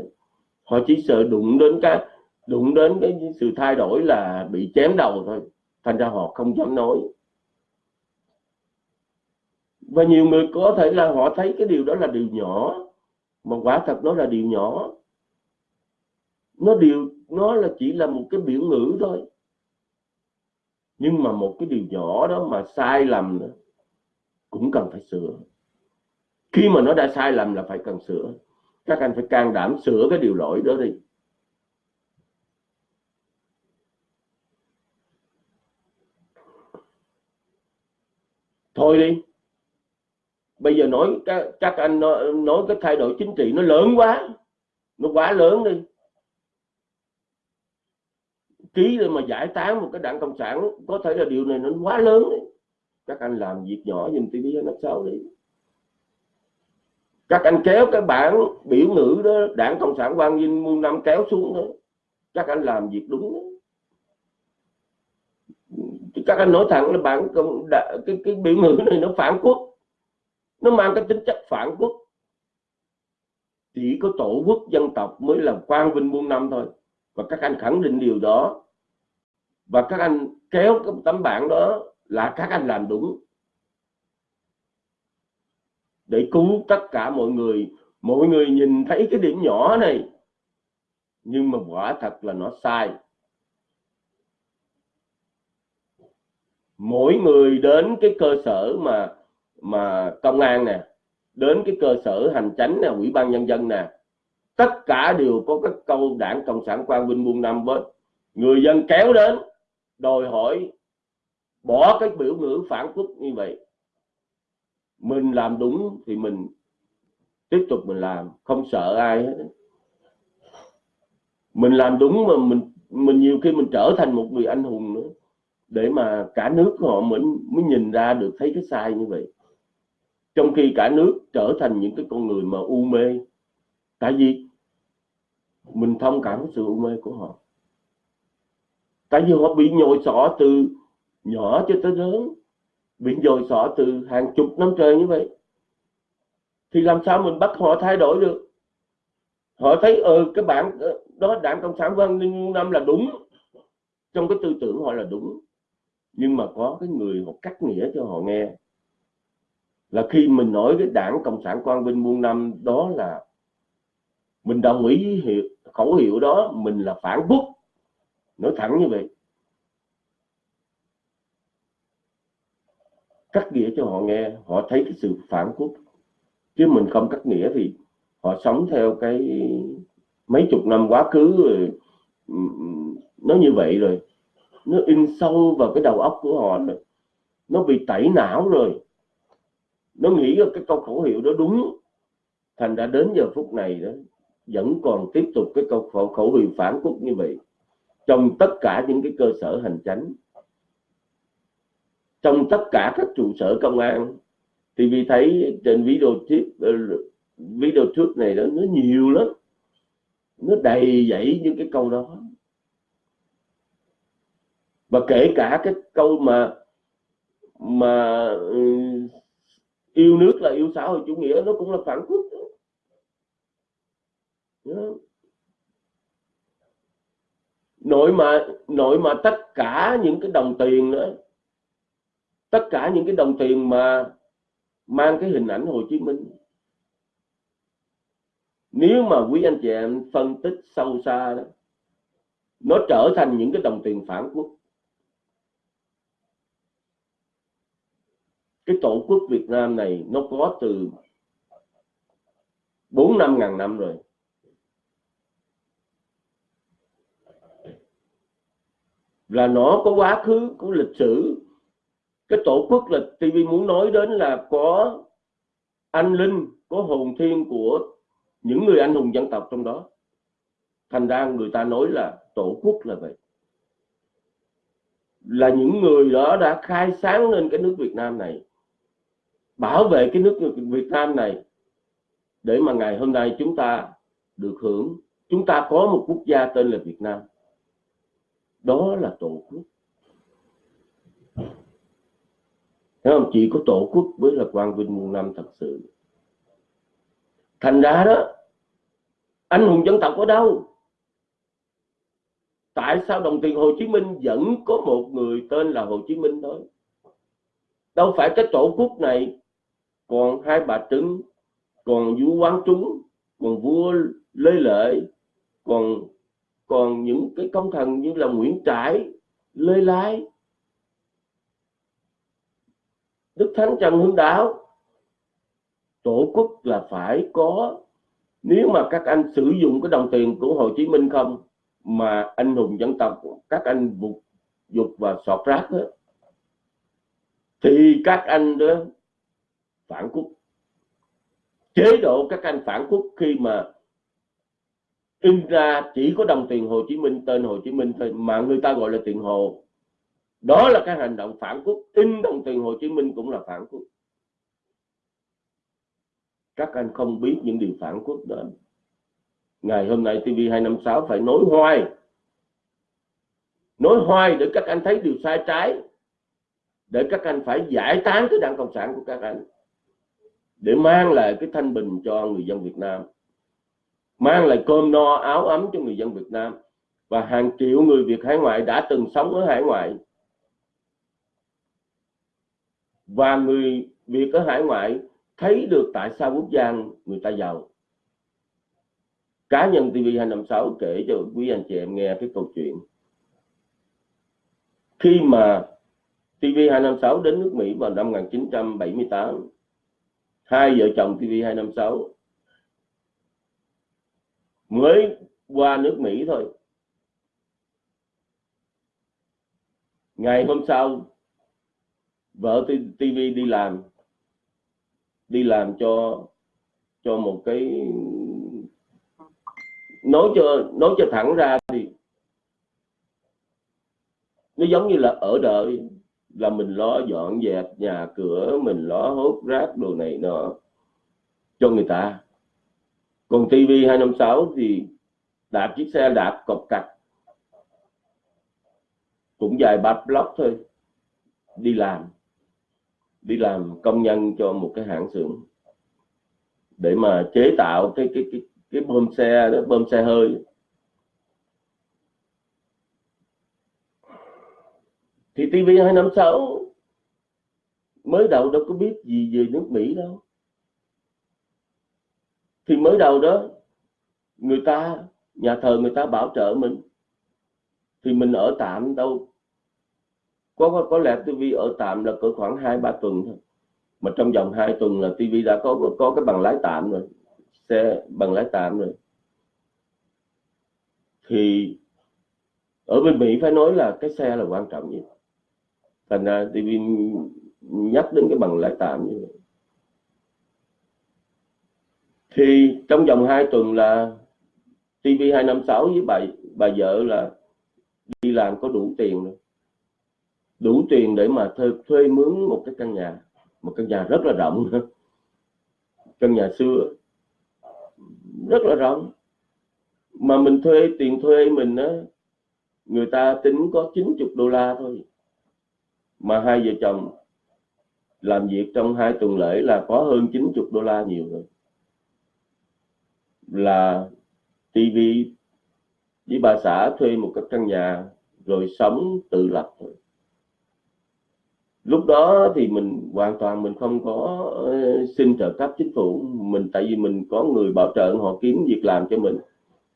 Họ chỉ sợ đụng đến cái, đụng đến cái sự thay đổi là bị chém đầu thôi. Thành ra họ không dám nói và nhiều người có thể là họ thấy cái điều đó là điều nhỏ, mà quả thật nó là điều nhỏ. Nó điều, nó là chỉ là một cái biểu ngữ thôi. Nhưng mà một cái điều nhỏ đó mà sai lầm nữa, cũng cần phải sửa. Khi mà nó đã sai lầm là phải cần sửa. Các anh phải can đảm sửa cái điều lỗi đó đi. Thôi đi bây giờ nói các, các anh nói, nói cái thay đổi chính trị nó lớn quá nó quá lớn đi ký mà giải tán một cái đảng cộng sản có thể là điều này nó quá lớn đi. các anh làm việc nhỏ dùm TV nó xấu đi các anh kéo cái bản biểu ngữ đó đảng cộng sản quang vinh muôn năm kéo xuống đó các anh làm việc đúng đó. các anh nói thẳng là bản cái cái biểu ngữ này nó phản quốc nó mang cái tính chất phản quốc. Chỉ có tổ quốc dân tộc mới là quang vinh muôn năm thôi. Và các anh khẳng định điều đó. Và các anh kéo cái tấm bảng đó là các anh làm đúng. Để cứu tất cả mọi người. Mọi người nhìn thấy cái điểm nhỏ này. Nhưng mà quả thật là nó sai. Mỗi người đến cái cơ sở mà mà công an nè, đến cái cơ sở hành chánh nè, ủy ban nhân dân nè, tất cả đều có các câu đảng cộng sản quang vinh buôn năm với. Người dân kéo đến, đòi hỏi bỏ cái biểu ngữ phản quốc như vậy. Mình làm đúng thì mình tiếp tục mình làm, không sợ ai hết. Mình làm đúng mà mình mình nhiều khi mình trở thành một người anh hùng nữa, để mà cả nước họ mới mới nhìn ra được thấy cái sai như vậy trong khi cả nước trở thành những cái con người mà u mê, tại vì mình thông cảm sự u mê của họ. Tại vì họ bị nhồi sọ từ nhỏ cho tới lớn, bị nhồi sọ từ hàng chục năm trời như vậy. Thì làm sao mình bắt họ thay đổi được? Họ thấy ừ cái bản ờ, đó, đảng cộng sản văn minh năm là đúng. Trong cái tư tưởng họ là đúng. Nhưng mà có cái người họ cắt nghĩa cho họ nghe là khi mình nói cái đảng cộng sản quang vinh muôn năm đó là mình đồng ý hiệu, khẩu hiệu đó mình là phản quốc. Nói thẳng như vậy. Cắt nghĩa cho họ nghe họ thấy cái sự phản quốc. Chứ mình không cắt nghĩa thì họ sống theo cái mấy chục năm quá khứ rồi nó như vậy rồi. Nó in sâu vào cái đầu óc của họ rồi. Nó bị tẩy não rồi nó nghĩ là cái câu khẩu hiệu đó đúng. Thành đã đến giờ phút này đó vẫn còn tiếp tục cái câu khẩu, khẩu hiệu phản quốc như vậy. Trong tất cả những cái cơ sở hành chánh trong tất cả các trụ sở công an thì vì thấy trên video clip ờ, video trước này đó nó nhiều lắm. Nó đầy dẫy những cái câu đó. Và kể cả cái câu mà mà ừ, yêu nước là yêu xã hội chủ nghĩa, nó cũng là phản quốc nội mà nội mà tất cả những cái đồng tiền nữa tất cả những cái đồng tiền mà mang cái hình ảnh Hồ Chí Minh, nếu mà quý anh chị em phân tích sâu xa đó, nó trở thành những cái đồng tiền phản quốc cái tổ quốc Việt Nam này nó có từ bốn năm ngàn năm rồi. Là nó có quá khứ của lịch sử. Cái tổ quốc là TV muốn nói đến là có anh linh, có hồn thiên của những người anh hùng dân tộc trong đó. Thành ra người ta nói là tổ quốc là vậy. Là những người đó đã khai sáng lên cái nước Việt Nam này bảo vệ cái nước Việt Nam này để mà ngày hôm nay chúng ta được hưởng. Chúng ta có một quốc gia tên là Việt Nam. Đó là tổ quốc. Thấy không? chỉ có tổ quốc mới là quang vinh muôn năm thật sự. Thành ra đó, anh hùng dân tộc ở đâu? Tại sao đồng tiền Hồ Chí Minh vẫn có một người tên là Hồ Chí Minh thôi? Đâu phải cái tổ quốc này còn hai bà trứng còn vua quán trúng còn vua lê lợi còn còn những cái công thần như là Nguyễn Trãi Lê Lái Đức Thánh Trần Hưng Đạo. Tổ quốc là phải có. Nếu mà các anh sử dụng cái đồng tiền của Hồ Chí Minh không mà anh hùng dân tộc các anh vụt dục và sọt rác đó, thì các anh đó phản quốc. Chế độ các anh phản quốc khi mà in ra chỉ có đồng tiền Hồ Chí Minh, tên Hồ Chí Minh thôi, mà người ta gọi là tiền Hồ. Đó là cái hành động phản quốc, in đồng tiền Hồ Chí Minh cũng là phản quốc. Các anh không biết những điều phản quốc đó ngày hôm nay TV256 phải nói hoài. Nói hoài để các anh thấy điều sai trái. Để các anh phải giải tán cái đảng cộng sản của các anh để mang lại cái thanh bình cho người dân Việt Nam, mang lại cơm no, áo ấm cho người dân Việt Nam. Và hàng triệu người Việt hải ngoại đã từng sống ở hải ngoại. Và người Việt ở hải ngoại thấy được tại sao quốc gia người ta giàu. Cá nhân TV256 kể cho quý anh chị em nghe cái câu chuyện. Khi mà TV256 đến nước Mỹ vào năm 1978 hai vợ chồng TV256 mới qua nước Mỹ thôi. Ngày hôm sau, vợ TV đi làm. Đi làm cho cho một cái, nói cho nói cho thẳng ra thì nó giống như là ở đợi là mình lo dọn dẹp nhà cửa, mình lo hốt rác đồ này nọ cho người ta. Còn TV 256 thì đạp chiếc xe, đạp cọc cạch, cũng dài ba block thôi, đi làm đi làm công nhân cho một cái hãng xưởng để mà chế tạo cái cái cái cái bơm xe đó, bơm xe hơi. Thì TV 256 mới đầu đâu có biết gì về nước Mỹ đâu. Thì mới đầu đó người ta nhà thờ người ta bảo trợ mình. Thì mình ở tạm đâu. Có có, có lẽ TV ở tạm là cỡ khoảng hai ba tuần thôi. Mà trong vòng 2 tuần là TV đã có có cái bằng lái tạm rồi. Xe bằng lái tạm rồi. Thì ở bên Mỹ phải nói là cái xe là quan trọng nhất thành ra TV nhắc đến cái bằng lãi tạm như vậy. Thì trong vòng 2 tuần là TV 256 với bà bà vợ là đi làm có đủ tiền rồi. Đủ tiền để mà thuê, thuê mướn một cái căn nhà một căn nhà rất là rộng. (laughs) Căn nhà xưa rất là rộng. Mà mình thuê tiền thuê mình á người ta tính có 90 đô la thôi mà hai vợ chồng làm việc trong hai tuần lễ là có hơn 90 đô la nhiều rồi. Là TV với bà xã thuê một cái căn nhà rồi sống tự lập thôi. Lúc đó thì mình hoàn toàn mình không có ờ, xin trợ cấp chính phủ. Mình, tại vì mình có người bảo trợ, họ kiếm việc làm cho mình.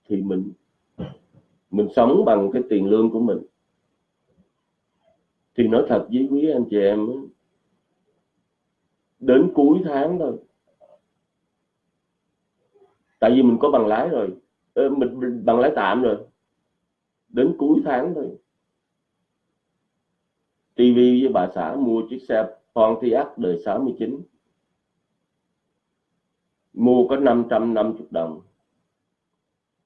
Thì mình mình sống bằng cái tiền lương của mình thì nói thật với quý anh chị em đến cuối tháng thôi. Tại vì mình có bằng lái rồi. Mình bằng lái tạm rồi. Đến cuối tháng thôi. TV với bà xã mua chiếc xe Pontiac đời 69 mua có 550 đồng.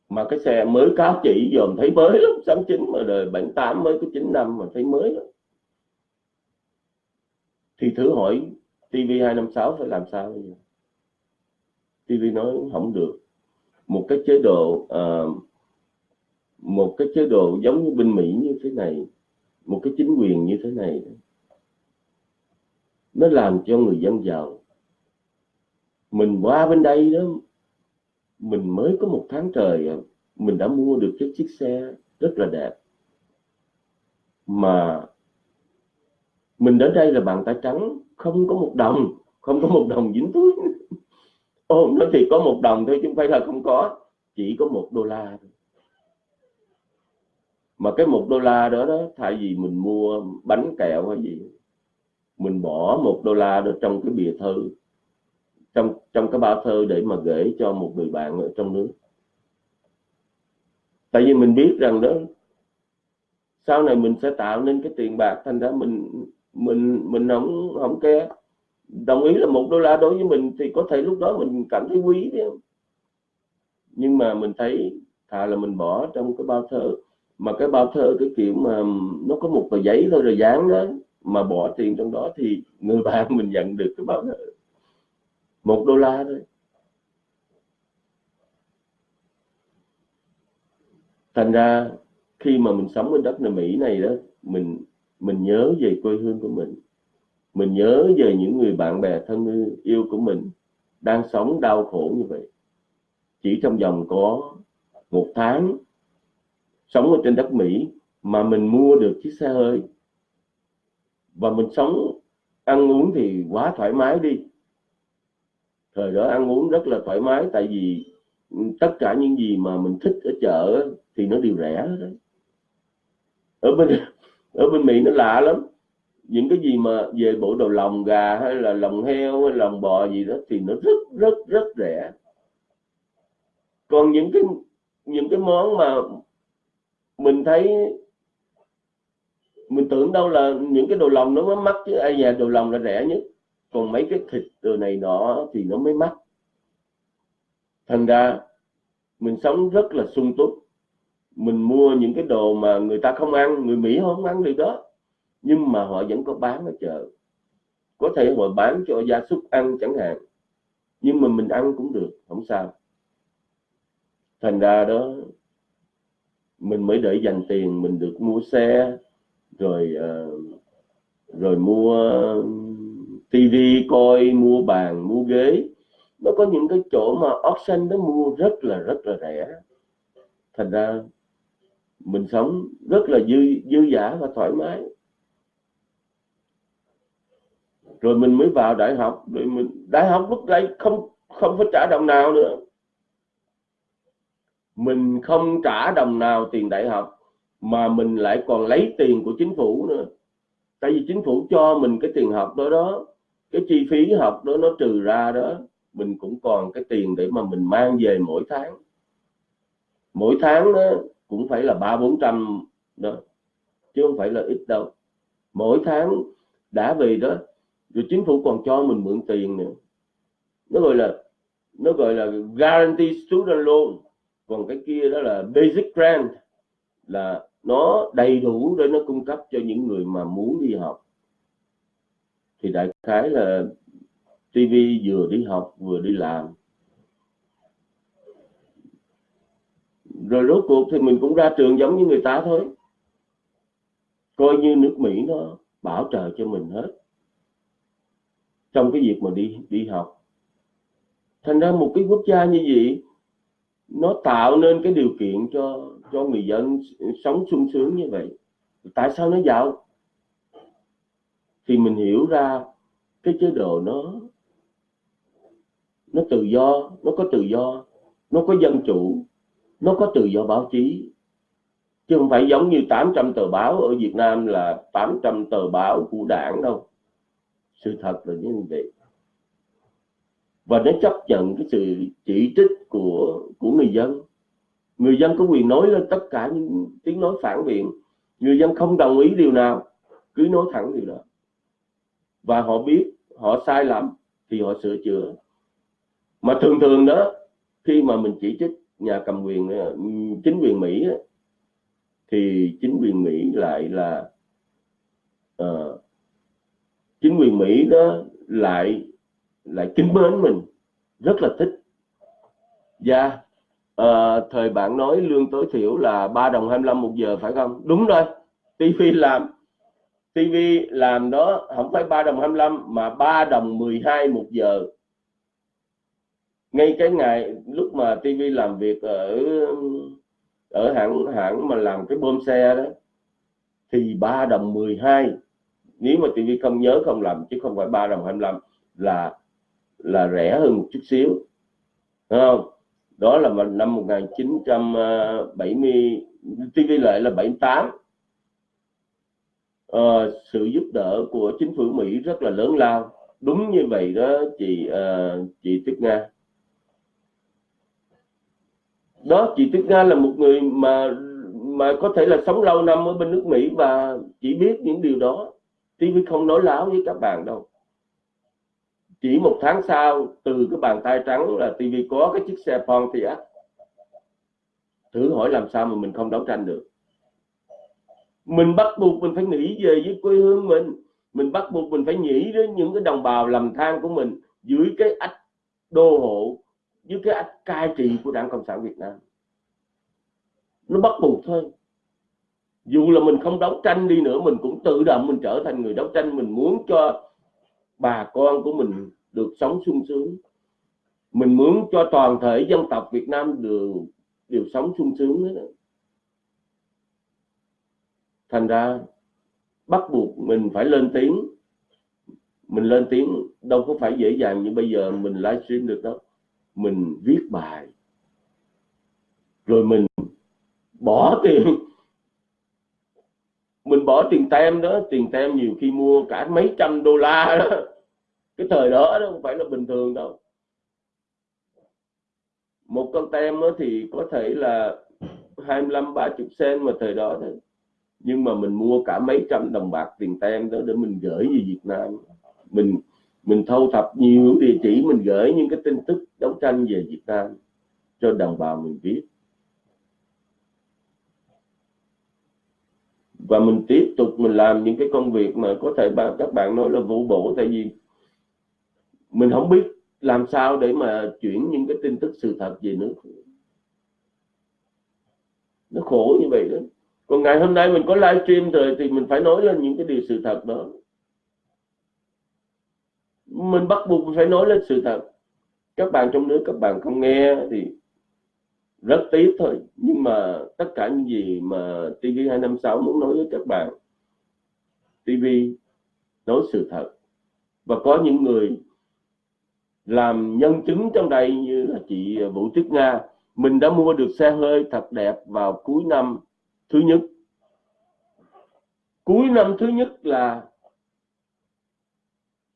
Mà cái xe mới cáo chỉ dòm thấy mới lắm. 69 mà đời 78 mới có 9 năm mà thấy mới lắm thì thử hỏi TV256 phải làm sao bây giờ? TV nói không được. Một cái chế độ uh, một cái chế độ giống như bên Mỹ như thế này một cái chính quyền như thế này nó làm cho người dân giàu. Mình qua bên đây đó mình mới có một tháng trời à, mình đã mua được cái chiếc xe rất là đẹp. Mà mình đến đây là bàn tay trắng, không có một đồng, không có một đồng dính túi. (laughs) Ô nó thì có một đồng thôi chứ không phải là không có, chỉ có một đô la thôi. Mà cái một đô la đó đó, thay vì mình mua bánh kẹo hay gì, mình bỏ một đô la đó trong cái bìa thư trong trong cái bao thơ để mà gửi cho một người bạn ở trong nước. Tại vì mình biết rằng đó, sau này mình sẽ tạo nên cái tiền bạc, thành ra mình mình mình không không ke đồng ý là một đô la đối với mình thì có thể lúc đó mình cảm thấy quý đấy nhưng mà mình thấy thà là mình bỏ trong cái bao thơ. Mà cái bao thơ cái kiểu mà nó có một tờ giấy thôi rồi dán đó, mà bỏ tiền trong đó thì người bạn (laughs) mình nhận được cái bao thơ. Một đô la thôi. Thành ra khi mà mình sống ở đất nước Mỹ này đó, mình mình nhớ về quê hương của mình. Mình nhớ về những người bạn bè thân yêu của mình đang sống đau khổ như vậy. Chỉ trong vòng có một tháng sống ở trên đất Mỹ mà mình mua được chiếc xe hơi. Và mình sống, ăn uống thì quá thoải mái đi. Thời đó ăn uống rất là thoải mái, tại vì tất cả những gì mà mình thích ở chợ thì nó đều rẻ đấy. ở bên ở bên Mỹ nó lạ lắm. Những cái gì mà về bộ đồ lòng gà hay là lòng heo hay lòng bò gì đó thì nó rất rất rất rẻ. Còn những cái những cái món mà mình thấy, mình tưởng đâu là những cái đồ lòng nó mới mắc chứ. Ai nhà đồ lòng là rẻ nhất. Còn mấy cái thịt đồ này nọ thì nó mới mắc. Thành ra mình sống rất là sung túc mình mua những cái đồ mà người ta không ăn người Mỹ không ăn được đó. Nhưng mà họ vẫn có bán ở chợ. Có thể họ bán cho gia súc ăn chẳng hạn. Nhưng mà mình ăn cũng được không sao. Thành ra đó mình mới để dành tiền mình được mua xe rồi uh, rồi mua tivi coi mua bàn mua ghế. Nó có những cái chỗ mà option nó mua rất là rất là rẻ. Thành ra mình sống rất là dư dư giả và thoải mái. Rồi mình mới vào đại học, rồi mình, đại học lúc đấy không không phải trả đồng nào nữa. Mình không trả đồng nào tiền đại học, mà mình lại còn lấy tiền của chính phủ nữa. Tại vì chính phủ cho mình cái tiền học đó đó, cái chi phí học đó nó trừ ra đó, mình cũng còn cái tiền để mà mình mang về mỗi tháng. Mỗi tháng đó cũng phải là ba bốn trăm đó, chứ không phải là ít đâu. Mỗi tháng đã về đó, rồi chính phủ còn cho mình mượn tiền nữa. Nó gọi là, nó gọi là guarantee student loan. Còn cái kia đó là basic grant, là nó đầy đủ để nó cung cấp cho những người mà muốn đi học. Thì đại khái là TV vừa đi học vừa đi làm. Rồi rốt cuộc thì mình cũng ra trường giống như người ta thôi. Coi như nước Mỹ nó bảo trợ cho mình hết. Trong cái việc mà đi đi học. Thành ra một cái quốc gia như vậy, nó tạo nên cái điều kiện cho cho người dân sống sung sướng như vậy. Tại sao nó giàu? Thì mình hiểu ra cái chế độ nó nó tự do, nó có tự do, nó có dân chủ nó có tự do báo chí. Chứ không phải giống như 800 tờ báo ở Việt Nam là 800 tờ báo của đảng đâu. Sự thật là như vậy. Và nó chấp nhận cái sự chỉ trích của của người dân. Người dân có quyền nói lên tất cả những tiếng nói phản biện. Người dân không đồng ý điều nào, cứ nói thẳng điều đó. Và họ biết, họ sai lầm thì họ sửa chữa. Mà thường thường đó, khi mà mình chỉ trích nhà cầm quyền ờ, chính quyền Mỹ thì chính quyền Mỹ lại là uh, chính quyền Mỹ đó lại lại kính mến mình rất là thích. Và yeah. uh, thời bạn nói lương tối thiểu là 3 đồng 25 một giờ phải không? Đúng rồi. TV làm TV làm đó không phải 3 đồng 25 mà 3 đồng 12 một giờ ngay cái ngày lúc mà TV làm việc ở ở hãng hãng mà làm cái bơm xe đó thì 3 đồng 12 nếu mà TV không nhớ không làm chứ không phải 3 đồng 25 là là rẻ hơn một chút xíu. Đúng không? Đó là năm 1970 TV lại là 78 à, ờ, sự giúp đỡ của chính phủ Mỹ rất là lớn lao. Đúng như vậy đó chị uh, chị Tuyết Nga đó, chị Tuyết Nga là một người mà mà có thể là sống lâu năm ở bên nước Mỹ và chỉ biết những điều đó. TV không nói láo với các bạn đâu. Chỉ một tháng sau, từ cái bàn tay trắng là TV có cái chiếc xe Pontiac. Thử hỏi làm sao mà mình không đấu tranh được. Mình bắt buộc mình phải nghĩ về với quê hương mình. Mình bắt buộc mình phải nghĩ đến những cái đồng bào lầm than của mình dưới cái ách đô hộ dưới cái cai trị của đảng cộng sản việt nam. Nó bắt buộc thôi. Dù là mình không đấu tranh đi nữa, mình cũng tự động mình trở thành người đấu tranh. Mình muốn cho bà con của mình được sống sung sướng. Mình muốn cho toàn thể dân tộc Việt Nam đều đều sống sung sướng đó. thành ra bắt buộc mình phải lên tiếng. Mình lên tiếng đâu có phải dễ dàng như bây giờ mình livestream được đâu mình viết bài, rồi mình bỏ tiền. (laughs) Mình bỏ tiền tem đó, tiền tem nhiều khi mua cả mấy trăm đô la đó. (laughs) Cái thời đó đó không phải là bình thường đâu. Một con tem đó thì có thể là 25 30 sen mà thời đó thôi. Nhưng mà mình mua cả mấy trăm đồng bạc tiền tem đó để mình gửi về Việt Nam. Mình mình thâu thập nhiều địa chỉ, mình gửi những cái tin tức đấu tranh về Việt Nam cho đồng bào mình biết. Và mình tiếp tục mình làm những cái công việc mà có thể các bạn nói là vô bổ, tại vì mình không biết làm sao để mà chuyển những cái tin tức sự thật về nước. Nó khổ như vậy đó. Còn ngày hôm nay mình có livestream rồi thì mình phải nói lên những cái điều sự thật đó mình bắt buộc phải nói lên sự thật. Các bạn trong nước, các bạn không nghe thì rất tiếc thôi. Nhưng mà tất cả những gì mà TV256 muốn nói với các bạn TV nói sự thật. Và có những người làm nhân chứng trong đây như là chị Vũ Tuyết Nga, mình đã mua được xe hơi thật đẹp vào cuối năm thứ nhất. Cuối năm thứ nhất là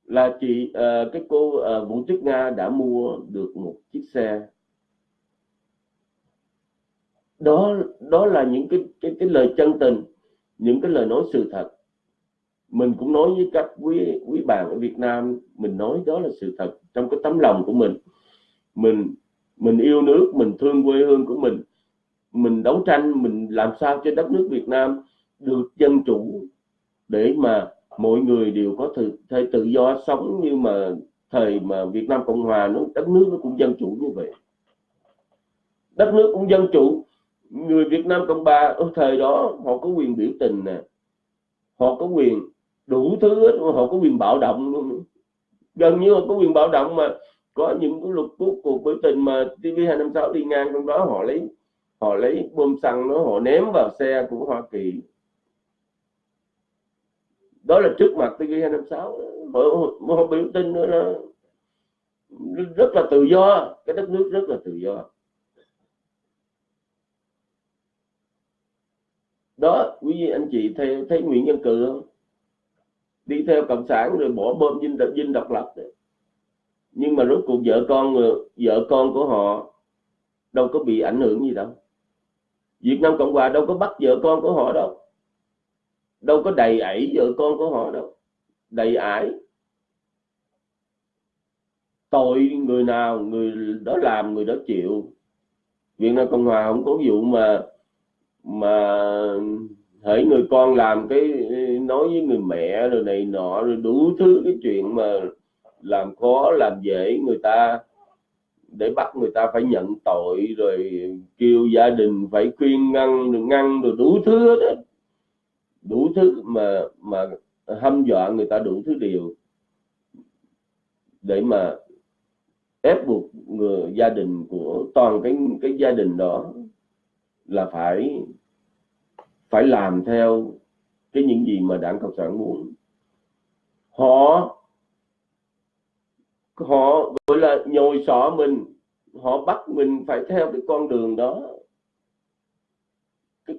là chị uh, cái cô uh, Vũ Tuyết Nga đã mua được một chiếc xe. Đó đó là những cái cái cái lời chân tình những cái lời nói sự thật. Mình cũng nói với các quý quý bạn ở Việt Nam mình nói đó là sự thật trong cái tấm lòng của mình. Mình mình yêu nước mình thương quê hương của mình. Mình đấu tranh mình làm sao cho đất nước Việt Nam được dân chủ để mà mọi người đều có thể, thể tự do sống như mà thời mà Việt Nam Cộng Hòa nó đất nước nó cũng dân chủ như vậy. Đất nước cũng dân chủ. Người Việt Nam Cộng Hòa ở thời đó họ có quyền biểu tình nè. Họ có quyền đủ thứ họ có quyền bạo động luôn. Gần như họ có quyền bạo động mà có những cái luật cuộc cuộc biểu tình mà TV256 đi ngang trong đó họ lấy họ lấy bom xăng nó họ ném vào xe của Hoa Kỳ đó là trước mặt TV256 mỗi, mỗi hôm biểu tình nữa là rất là tự do cái đất nước rất là tự do. Đó quý vị anh chị thấy, thấy Nguyễn Nhân Cừ không? Đi theo cộng sản rồi bỏ bom dinh độc dinh độc lập đấy. nhưng mà rốt cuộc vợ con vợ con của họ đâu có bị ảnh hưởng gì đâu. Việt Nam Cộng Hòa đâu có bắt vợ con của họ đâu đâu có đầy ẩy vợ con của họ đâu. Đầy ải. Tội người nào, người đó làm, người đó chịu. Việt Nam Cộng Hòa không có vụ mà mà hãy người con làm cái, nói với người mẹ rồi này nọ, rồi đủ thứ cái chuyện mà làm khó, làm dễ người ta, để bắt người ta phải nhận tội, rồi kêu gia đình phải khuyên ngăn, rồi ngăn, rồi đủ thứ đó đủ thứ mà mà hâm dọa người ta đủ thứ điều để mà ép buộc người, gia đình của, toàn cái cái gia đình đó là phải phải làm theo cái những gì mà đảng cộng sản muốn. Họ họ gọi là nhồi sọ mình, họ bắt mình phải theo cái con đường đó.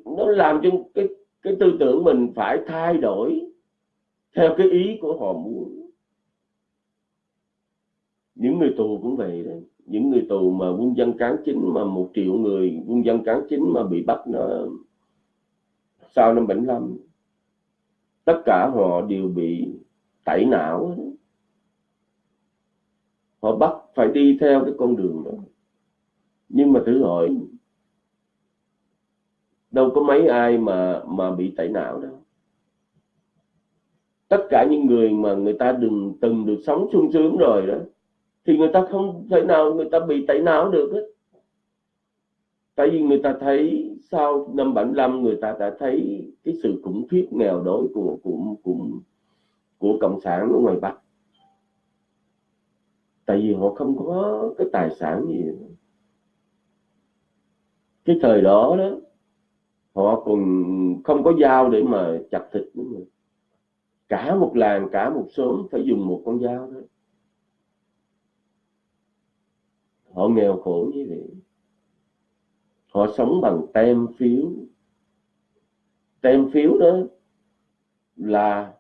Nó làm cho cái cái tư tưởng mình phải thay đổi theo cái ý của họ muốn. Những người tù cũng vậy đấy những người tù mà quân dân cán chính mà một triệu người quân dân cán chính mà bị bắt nó sau năm 75 tất cả họ đều bị tẩy não họ bắt phải đi theo cái con đường đó. Nhưng mà thử hỏi đâu có mấy ai mà mà bị tẩy não đâu. Tất cả những người mà người ta đừng từng được sống sung sướng rồi đó, thì người ta không thể nào người ta bị tẩy não được hết. Tại vì người ta thấy sau năm 75 người ta đã thấy cái sự khủng khiếp, nghèo đói của của của của cộng sản ở ngoài Bắc. Tại vì họ không có cái tài sản gì. Cái thời đó đó họ còn không có dao để mà chặt thịt nữa cả một làng, cả một xóm phải dùng một con dao đó. Họ nghèo khổ như vậy. Họ sống bằng tem phiếu. Tem phiếu đó là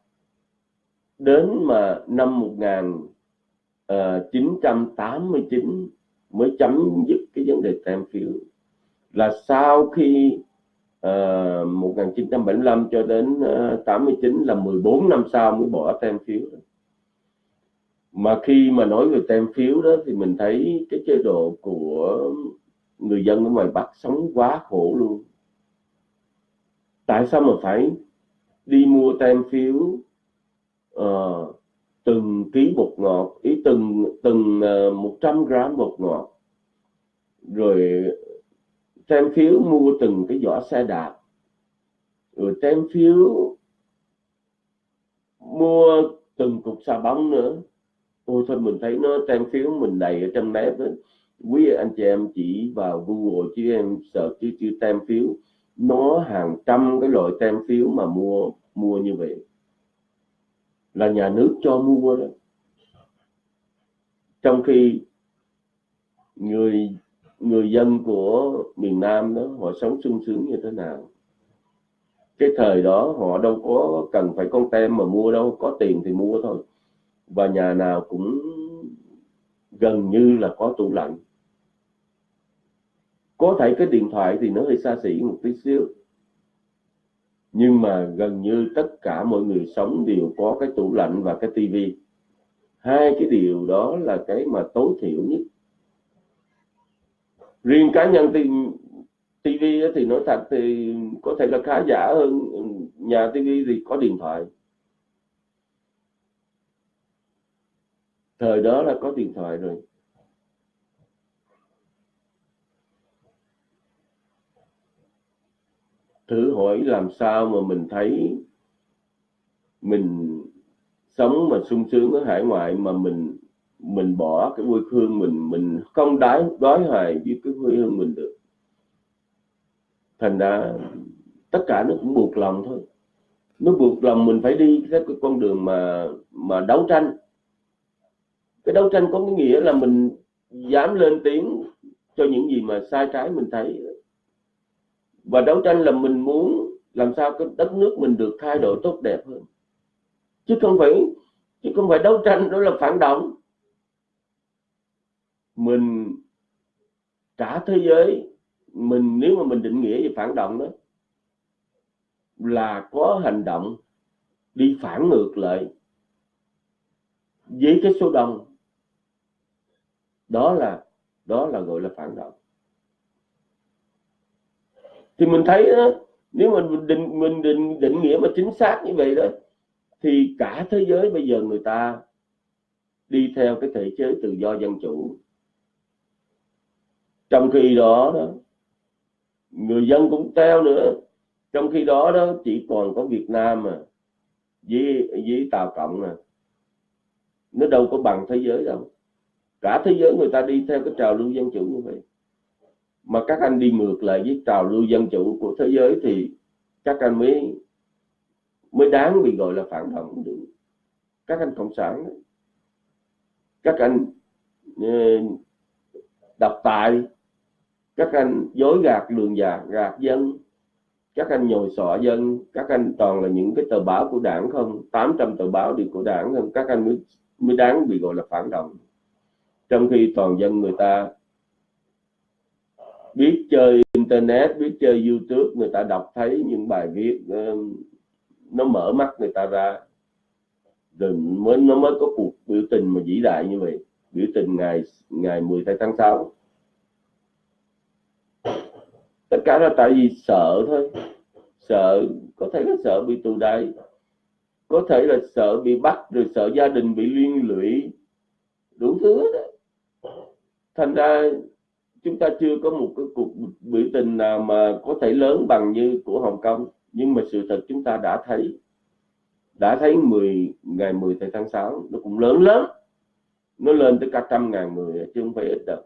đến mà năm 1989 ờ, mới chấm dứt cái vấn đề tem phiếu. Là sau khi Ờ, uh, 1975 cho đến ờ, uh, 89 là 14 năm sau mới bỏ tem phiếu. Mà khi mà nói về tem phiếu đó thì mình thấy cái chế độ của người dân ở ngoài Bắc sống quá khổ luôn. Tại sao mà phải đi mua tem phiếu uh, từng ký bột ngọt ý từng từng uh, 100 gram bột ngọt rồi tem phiếu mua từng cái vỏ xe đạp. Rồi tem phiếu mua từng cục xà bóng nữa. Ôi thôi, mình thấy nó tem phiếu mình đầy ở trong mép ấy quý anh chị em chỉ vào Google chứ em sợ chứ chữ tem phiếu. Nó hàng trăm cái loại tem phiếu mà mua mua như vậy. Là nhà nước cho mua đó. Trong khi người người dân của miền Nam đó, họ sống sung sướng như thế nào? Cái thời đó họ đâu có cần phải con tem mà mua đâu, có tiền thì mua thôi. Và nhà nào cũng gần như là có tủ lạnh. Có thể cái điện thoại thì nó hơi xa xỉ một tí xíu. Nhưng mà gần như tất cả mọi người sống đều có cái tủ lạnh và cái tivi. Hai cái điều đó là cái mà tối thiểu nhất riêng cá nhân thì TV thì nói thật thì có thể là khá giả hơn, nhà TV thì có điện thoại. Thời đó là có điện thoại rồi. Thử hỏi làm sao mà mình thấy mình sống mà sung sướng ở hải ngoại mà mình mình bỏ cái quê hương mình mình không đái, đói hoài với cái quê hương mình được. Thành ra tất cả nó cũng buộc lòng thôi. Nó buộc lòng mình phải đi cái con đường mà mà đấu tranh. Cái đấu tranh có cái nghĩa là mình dám lên tiếng cho những gì mà sai trái mình thấy. Và đấu tranh là mình muốn làm sao cái đất nước mình được thay đổi tốt đẹp hơn. Chứ không phải, chứ không phải đấu tranh đó là phản động mình cả thế giới mình nếu mà mình định nghĩa về phản động đó là có hành động đi phản ngược lại với cái số đông. Đó là đó là gọi là phản động. Thì mình thấy đó, nếu mà mình định mình định định nghĩa mà chính xác như vậy đó thì cả thế giới bây giờ người ta đi theo cái thể chế tự do dân chủ trong khi đó, đó người dân cũng teo nữa. Trong khi đó đó chỉ còn có Việt Nam mà với với Tàu cộng nè nó đâu có bằng thế giới đâu. Cả thế giới người ta đi theo cái trào lưu dân chủ như vậy. Mà các anh đi ngược lại với trào lưu dân chủ của thế giới thì các anh mới mới đáng bị gọi là phản động được. Các anh cộng sản đó. các anh uh, độc tài các anh dối gạt lường gạt gạt dân. Các anh nhồi sọ dân. Các anh toàn là những cái tờ báo của đảng không? 800 tờ báo đi của đảng không? Các anh mới mới đáng bị gọi là phản động. Trong khi toàn dân người ta biết chơi internet, biết chơi youtube, người ta đọc thấy những bài viết nó mở mắt người ta ra. Rồi mới, nó mới có cuộc biểu tình mà vĩ đại như vậy. Biểu tình ngày ngày 10 tháng 6 tất cả là tại vì sợ thôi. Sợ, có thể là sợ bị tù đày có thể là sợ bị bắt, rồi sợ gia đình bị liên lụy. Đủ thứ đó thành ra chúng ta chưa có một cái cuộc biểu tình nào mà có thể lớn bằng như của Hồng Kông. Nhưng mà sự thật chúng ta đã thấy. Đã thấy 10 ngày 10 tháng 6 nó cũng lớn lắm nó lên tới cả trăm ngàn người, chứ không phải ít đâu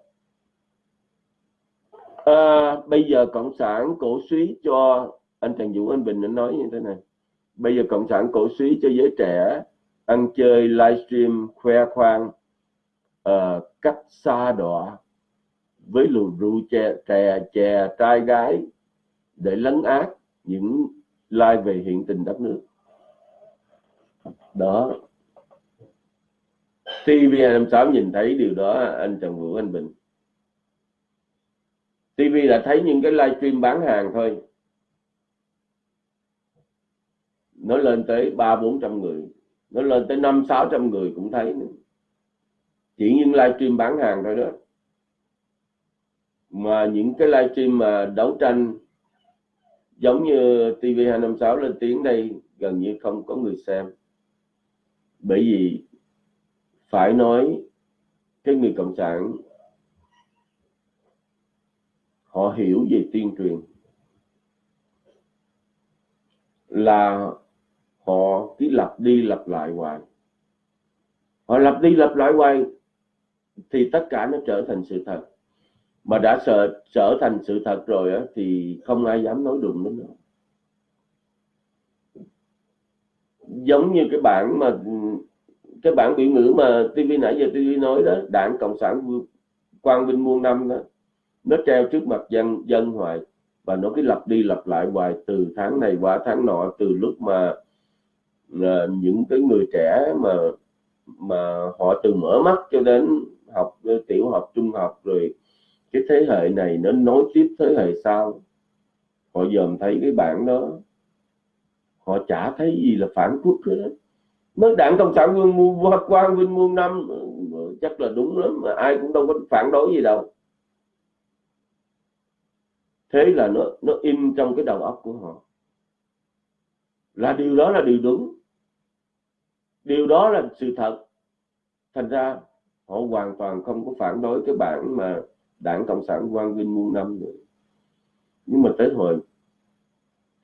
à, bây giờ cộng sản cổ suý cho anh Trần Vũ Anh Bình đã nói như thế này. Bây giờ cộng sản cổ suý cho giới trẻ ăn chơi livestream khoe khoang uh, cách xa đọa với lù rượu chè chè chè trai gái để lấn át những lai về hiện tình đất nước. Đó. TV256 nhìn thấy điều đó anh Trần Vũ Anh Bình. TV là thấy những cái livestream bán hàng thôi. Nó lên tới ba bốn trăm người. Nó lên tới năm sáu trăm người cũng thấy nữa. chỉ những livestream bán hàng thôi đó. Mà những cái livestream mà đấu tranh giống như TV256 lên tiếng đây, gần như không có người xem. Bởi vì phải nói cái người cộng sản họ hiểu về tuyên truyền. Là họ cứ lặp đi lặp lại hoài. Họ lặp đi lặp lại hoài thì tất cả nó trở thành sự thật. Mà đã sợ trở thành sự thật rồi á, thì không ai dám nói đụng đến nữa. Giống như cái bản mà cái bản biểu ngữ mà TV nãy giờ TV nói đó đảng cộng sản quang vinh muôn năm đó nó treo trước mặt dân dân hoài. Và nó cứ lặp đi lặp lại hoài từ tháng này qua tháng nọ, từ lúc mà là những cái người trẻ mà mà họ từ mở mắt cho đến học ờ, tiểu học, trung học rồi cái thế hệ này nó nối tiếp thế hệ sau. Họ dòm thấy cái bản đó. Họ chả thấy gì là phản quốc hết mới đảng cộng sản quân quang vinh muôn năm ờ, chắc là đúng lắm, mà ai cũng đâu có phản đối gì đâu thế là nó nó in trong cái đầu óc của họ. Là điều đó là điều đúng. Điều đó là sự thật. Thành ra, họ hoàn toàn không có phản đối cái bản mà đảng cộng sản quang vinh muôn năm nữa. Nhưng mà tới hồi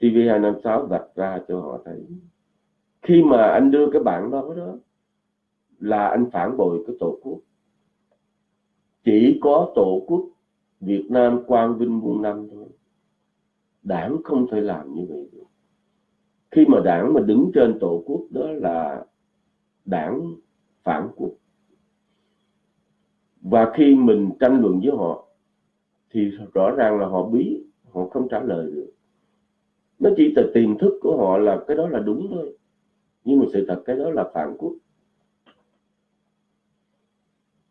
TV256 vạch ra cho họ thấy, khi mà anh đưa cái bản đó đó, là anh phản bội cái tổ quốc. Chỉ có tổ quốc Việt Nam quang vinh muôn năm thôi. Đảng không thể làm như vậy được. Khi mà đảng mà đứng trên tổ quốc đó là đảng phản quốc. Và khi mình tranh luận với họ, thì rõ ràng là họ bí, họ không trả lời được. Nó chỉ từ tiềm thức của họ là cái đó là đúng thôi. Nhưng mà sự thật cái đó là phản quốc.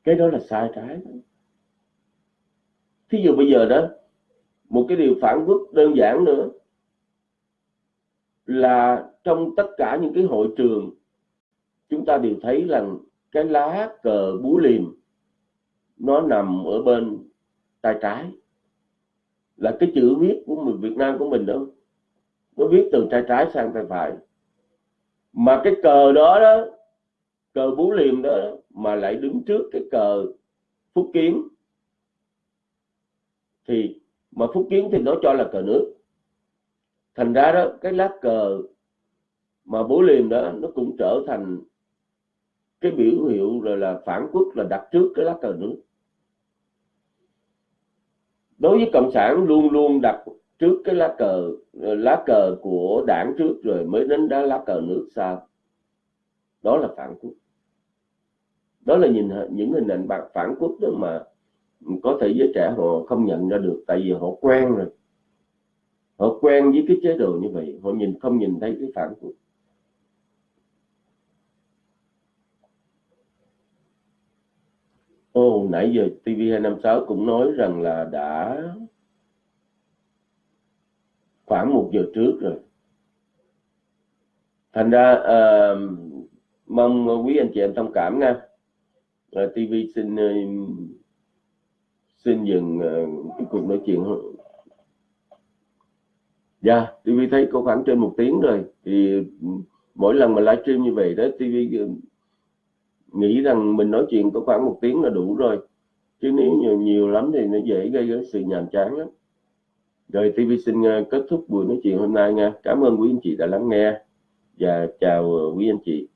Cái đó là sai trái đó thí dụ bây giờ đó, một cái điều phản quốc đơn giản nữa là trong tất cả những cái hội trường, chúng ta đều thấy rằng cái lá cờ búa liềm nó nằm ở bên tay trái. Là cái chữ viết của mình Việt Nam của mình đó, nó viết từ tay trái sang tay phải. Mà cái cờ đó đó, cờ bú liềm đó, mà lại đứng trước cái cờ phúc kiến thì mà phúc kiến thì nó cho là cờ nước. Thành ra đó, cái lá cờ mà bố liềm đó, nó cũng trở thành cái biểu hiệu rồi là phản quốc, là đặt trước cái lá cờ nước. Đối với cộng sản luôn luôn đặt trước cái lá cờ lá cờ của đảng trước rồi mới đến đá lá cờ nước sau. Đó là phản quốc. Đó là nhìn, những hình ảnh bạc phản quốc đó mà có thể giới trẻ họ không nhận ra được tại vì họ quen rồi họ quen với cái chế độ như vậy họ nhìn không nhìn thấy cái phản quốc Ồ, nãy giờ TV256 cũng nói rằng là đã khoảng một giờ trước rồi. Thành ra uh, mong quý anh chị em thông cảm nha. Ờ, uh, TV xin uh, xin dừng uh, cái cuộc nói chuyện. Dạ, yeah, TV thấy có khoảng trên một tiếng rồi. Thì mỗi lần mà livestream như vậy đó, TV ờ, nghĩ rằng mình nói chuyện có khoảng một tiếng là đủ rồi chứ nếu nhiều nhiều lắm thì nó dễ gây cái sự nhàm chán lắm rồi TV xin ờ, kết thúc buổi nói chuyện hôm nay nha cảm ơn quý anh chị đã lắng nghe và chào quý anh chị